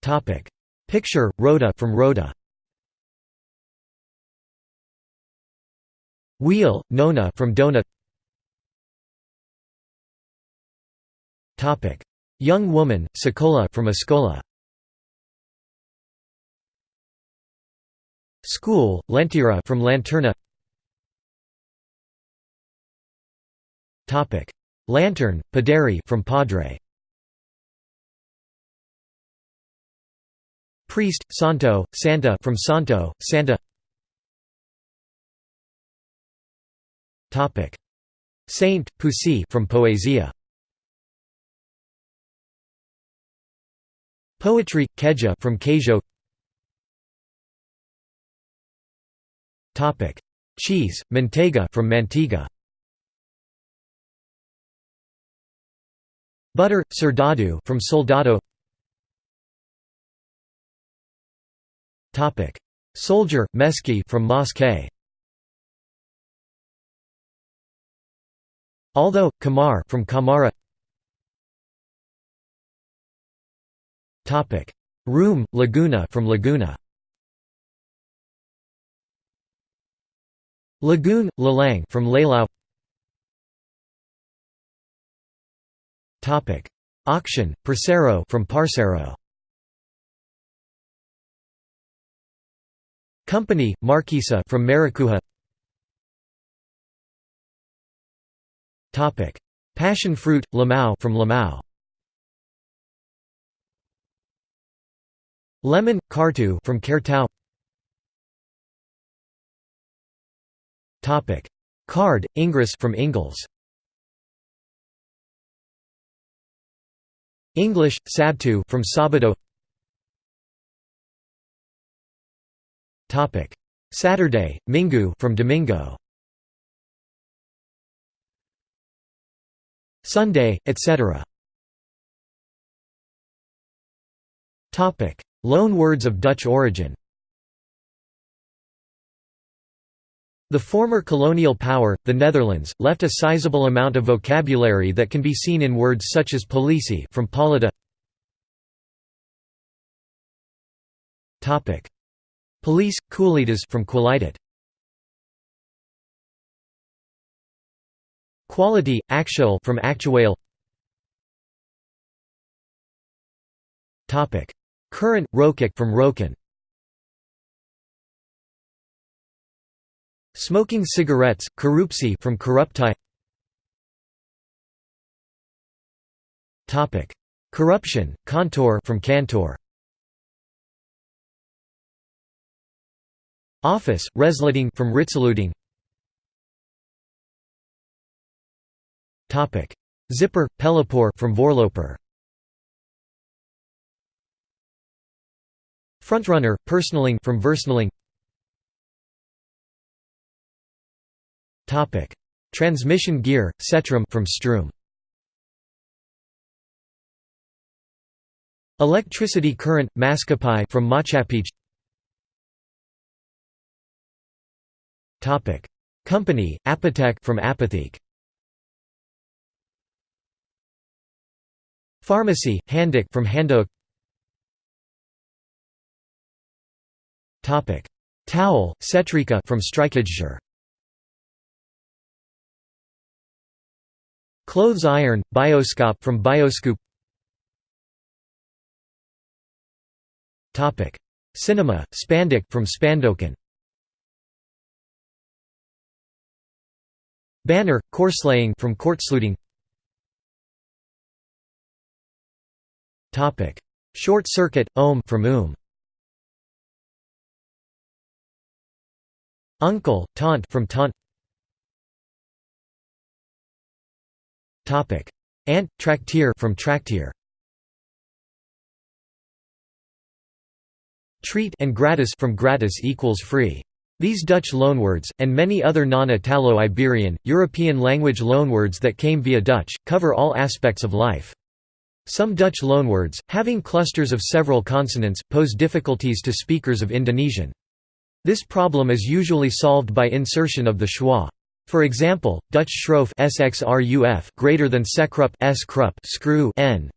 Topic: Picture, Rhoda from Rhoda. Wheel, Nona from Dona. Topic: Young woman, Sekolah from Escola. School, Lentera from Lanterna. Topic: Lantern, Paderi from Padre. Priest, Santo, Santa from Santo, Santa. Topic: Saint, Puisi from Poesia. Poetry, Keju from Queijo. Topic: Cheese, Manteiga from Manteiga. Butter, soldado from soldado. Topic, Soldier, meski from mosque. Although, kamar from kamara. Topic, Room, laguna from laguna. Lagoon, lelang from Lalau Topic: Auction, Persero from Parceiro. Company, Markisa from Maracuja. Topic: Passion fruit, Limau from Lamau. Lemon, Kartu from Cartau. Topic: Card, Inggris from Ingles. English, Sabtu from Sabado. Topic: Saturday, Minggu from Domingo. Sunday, etc. Topic: Loan words of Dutch origin. The former colonial power, the Netherlands, left a sizable amount of vocabulary that can be seen in words such as politie from polida. Topic: Police, Kualitas from Qualitat. Quality, actual from actuale. Topic: Current, Rokok from Roken. Smoking cigarettes, Korupsi from Corruptie. Topic: Corruption, Contour from Cantor. Office, Ritsleting from Ritsaluting. Topic: Zipper, Pelopor from Voorloper. Frontrunner, Persneling from Versnelling. Transmission gear, Setrum from Stroom. Electricity current, Maskapai from Maatschappij. Topic: Company, Apothek from Apotheke. Pharmacy, Handuk from Handdoek. Topic: Towel, Setrika from Strijkijzer. Clothes iron, Bioskop from Bioscoop. Topic: Cinema, Spanduk from Spandoken. Banner, Korsleting from Kortsluiting. Topic: Short circuit, Ohm from Ohm. Uncle, Taunt from Taunt. Ant, Traktir from Trakteer. Treat and gratis from gratis equals free. These Dutch loanwords, and many other non-Italo-Iberian, European language loanwords that came via Dutch, cover all aspects of life. Some Dutch loanwords, having clusters of several consonants, pose difficulties to speakers of Indonesian. This problem is usually solved by insertion of the schwa. For example, Dutch schroef sxruf greater than sekrup s screw n.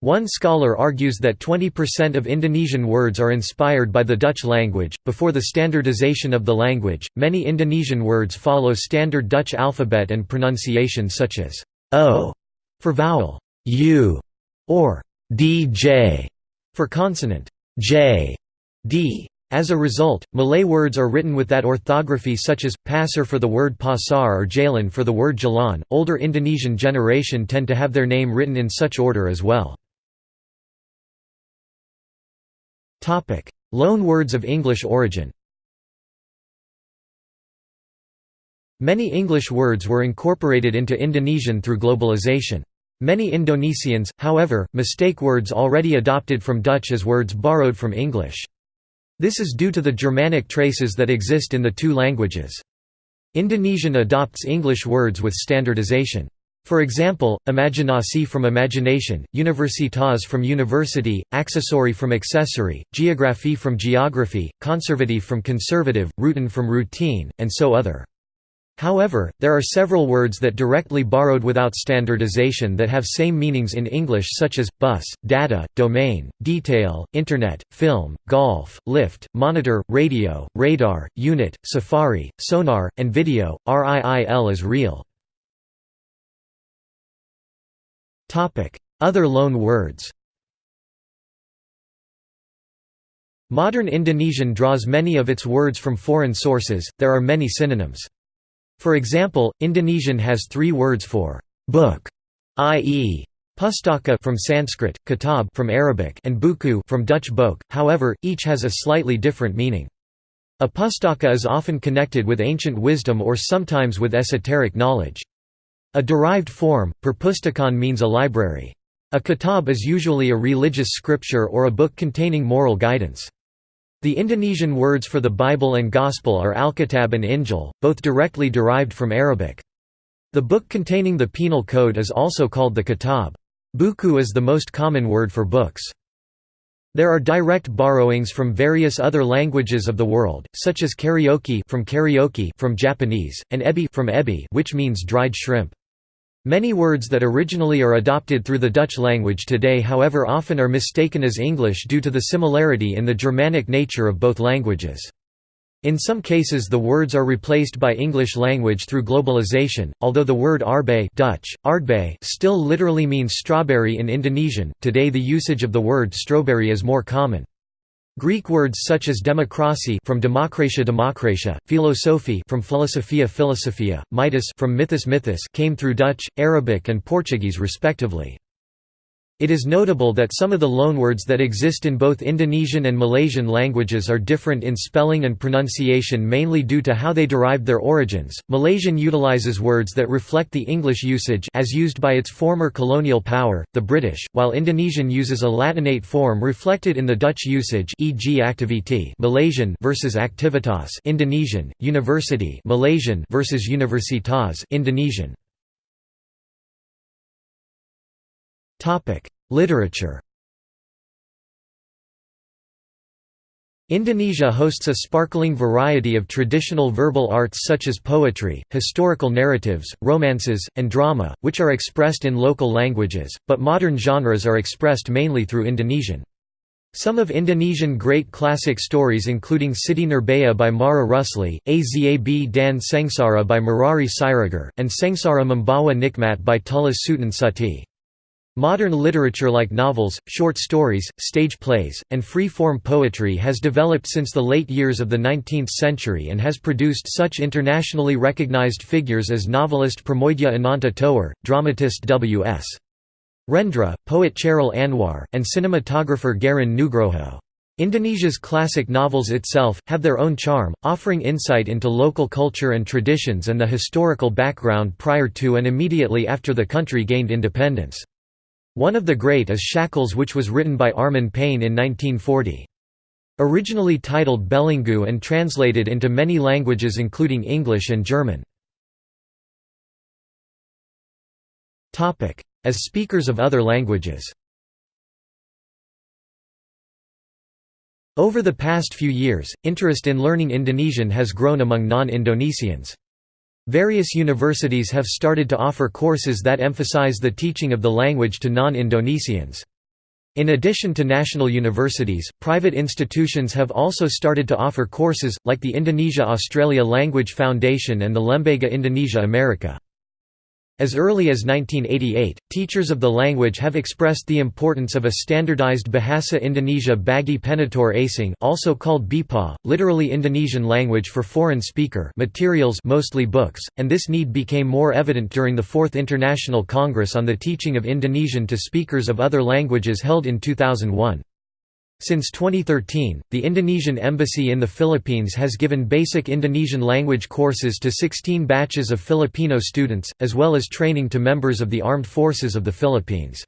One scholar argues that 20% of Indonesian words are inspired by the Dutch language. Before the standardization of the language, many Indonesian words follow standard Dutch alphabet and pronunciation such as o for vowel, u, or dj for consonant, j, d. As a result, Malay words are written with that orthography such as, pasar for the word pasar or jalan for the word jalan. Older Indonesian generation tend to have their name written in such order as well. Topic: Loan words of English origin Many English words were incorporated into Indonesian through globalization. Many Indonesians, however, mistake words already adopted from Dutch as words borrowed from English. This is due to the Germanic traces that exist in the two languages. Indonesian adopts English words with standardization. For example, imaginasi from imagination, universitas from university, accessory from accessory, geography from geography, conservative from conservative, routine from routine, and so other. However, there are several words that directly borrowed without standardization that have same meanings in English such as, bus, data, domain, detail, internet, film, golf, lift, monitor, radio, radar, unit, safari, sonar, and video, RIIL is real. Other loan words Modern Indonesian draws many of its words from foreign sources, there are many synonyms. For example, Indonesian has three words for book, i.e. pustaka from Sanskrit, kitab from Arabic, and buku from Dutch boek. However, each has a slightly different meaning. A pustaka is often connected with ancient wisdom or sometimes with esoteric knowledge. A derived form, perpustakaan means a library. A kitab is usually a religious scripture or a book containing moral guidance. The Indonesian words for the Bible and Gospel are Alkitab and Injil, both directly derived from Arabic. The book containing the penal code is also called the Kitab. Buku is the most common word for books. There are direct borrowings from various other languages of the world, such as karaoke from karaoke from Japanese, and ebi from ebi which means dried shrimp. Many words that originally are adopted through the Dutch language today however often are mistaken as English due to the similarity in the Germanic nature of both languages. In some cases the words are replaced by English language through globalization, although the word arbei Dutch, aardbei still literally means strawberry in Indonesian, today the usage of the word strawberry is more common. Greek words such as democracy from demokratia demokratia, philosophy from philosophia philosophia, mythos from mythos mythos came through Dutch, Arabic and Portuguese respectively. It is notable that some of the loanwords that exist in both Indonesian and Malaysian languages are different in spelling and pronunciation mainly due to how they derived their origins. Malaysian utilizes words that reflect the English usage as used by its former colonial power, the British, while Indonesian uses a Latinate form reflected in the Dutch usage e.g. activity Malaysian versus activitas Indonesian, university Malaysian versus universitas Indonesian. Literature Indonesia hosts a sparkling variety of traditional verbal arts such as poetry, historical narratives, romances, and drama, which are expressed in local languages, but modern genres are expressed mainly through Indonesian. Some of Indonesian great classic stories including Siti Nurbaya by Marah Rusli, Azab dan Sengsara by Merari Siregar, and Sengsara Membawa Nikmat by Tulis Sutan. Modern literature like novels, short stories, stage plays, and free-form poetry has developed since the late years of the 19th century and has produced such internationally recognized figures as novelist Pramoedya Ananta Toer, dramatist W.S. Rendra, poet Chairil Anwar, and cinematographer Garin Nugroho. Indonesia's classic novels itself, have their own charm, offering insight into local culture and traditions and the historical background prior to and immediately after the country gained independence. One of the great is Shackles which was written by Armijn Pane in 1940. Originally titled Belenggu and translated into many languages including English and German. As speakers of other languages Over the past few years, interest in learning Indonesian has grown among non-Indonesians. Various universities have started to offer courses that emphasize the teaching of the language to non-Indonesians. In addition to national universities, private institutions have also started to offer courses, like the Indonesia-Australia Language Foundation and the Lembaga Indonesia America. As early as 1988, teachers of the language have expressed the importance of a standardized Bahasa Indonesia bagi penutur asing also called BIPA, literally Indonesian language for foreign speaker materials mostly books, and this need became more evident during the Fourth International Congress on the Teaching of Indonesian to Speakers of Other Languages held in 2001. Since 2013, the Indonesian Embassy in the Philippines has given basic Indonesian language courses to 16 batches of Filipino students, as well as training to members of the Armed Forces of the Philippines.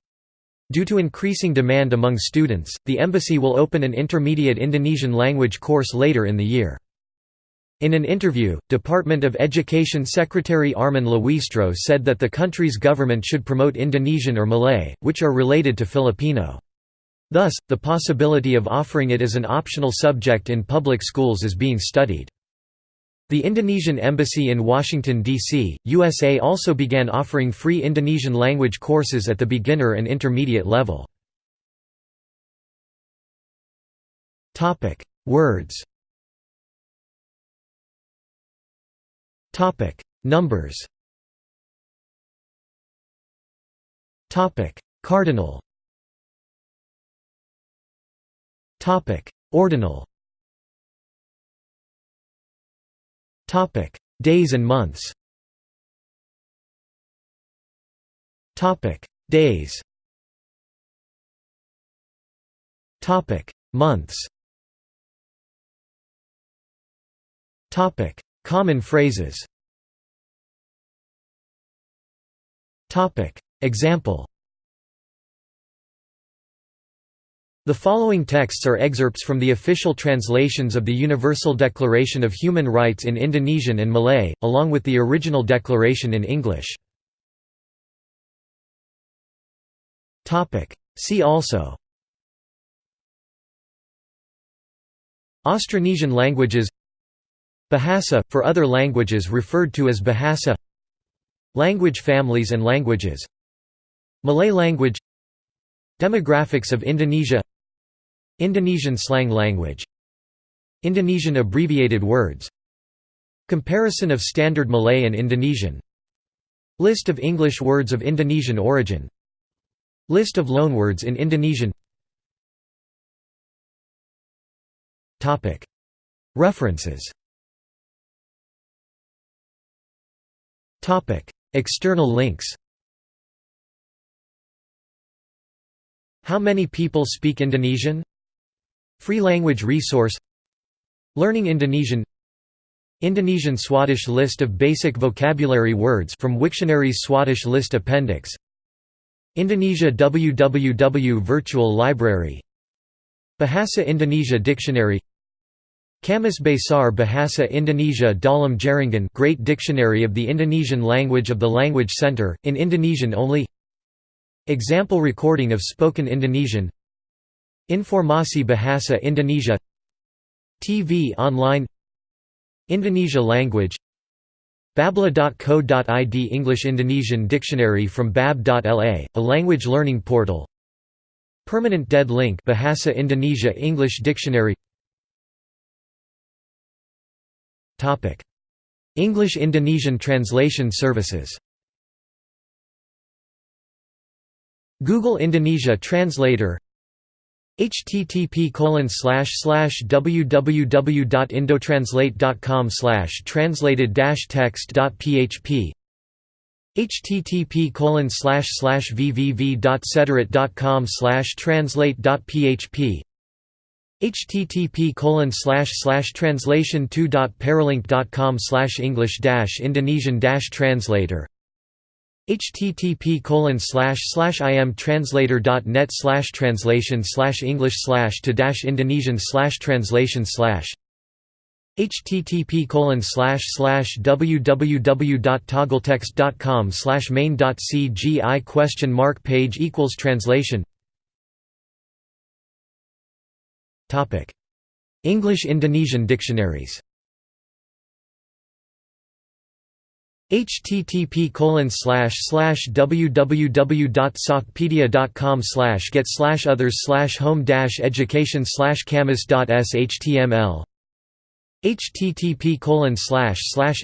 Due to increasing demand among students, the embassy will open an intermediate Indonesian language course later in the year. In an interview, Department of Education Secretary Armin Luistro said that the country's government should promote Indonesian or Malay, which are related to Filipino. Thus, the possibility of offering it as an optional subject in public schools is being studied. The Indonesian Embassy in Washington, D.C., USA also began offering free Indonesian language courses at the beginner and intermediate level. Words Numbers. Cardinal. Topic: Ordinal. Topic: Days and months. Topic: Days. Topic: Months. Topic: Common phrases Topic: Example The following texts are excerpts from the official translations of the Universal Declaration of Human Rights in Indonesian and Malay, along with the original declaration in English. See also Austronesian languages Bahasa, for other languages referred to as Bahasa Language families and languages Malay language Demographics of Indonesia Indonesian slang language. Indonesian abbreviated words. Comparison of Standard Malay and Indonesian. List of English words of Indonesian origin. List of loanwords in Indonesian. References. External links. How many people speak Indonesian? Free language resource. Learning Indonesian. Indonesian Swadesh list of basic vocabulary words from Wiktionary's Swadesh list appendix. Indonesia www Virtual Library. Bahasa Indonesia Dictionary. Kamus Besar Bahasa Indonesia Dalam Jaringan Great Dictionary of the Indonesian Language of the Language Center, in Indonesian only. Example recording of spoken Indonesian Informasi Bahasa Indonesia TV online Indonesia language Babla.co.id English Indonesian Dictionary from bab.la, a language learning portal Permanent dead link Bahasa Indonesia English Dictionary English Indonesian translation services Google Indonesia Translator http www.indotranslate.com translated text.php http www.cederit.com translate.php http colon translation 2.paralink.com english indonesian translator http colon imtranslator.net translation english to dash indonesian translation http colon slash slash www.toggletext.com main.cgi question mark page equals translation. English Indonesian dictionaries http www.softpedia.com get others home education camus.shtml http colon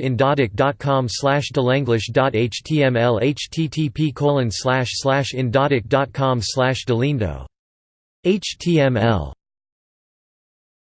indodic.com delanglish.html http colon indodic.com delindo html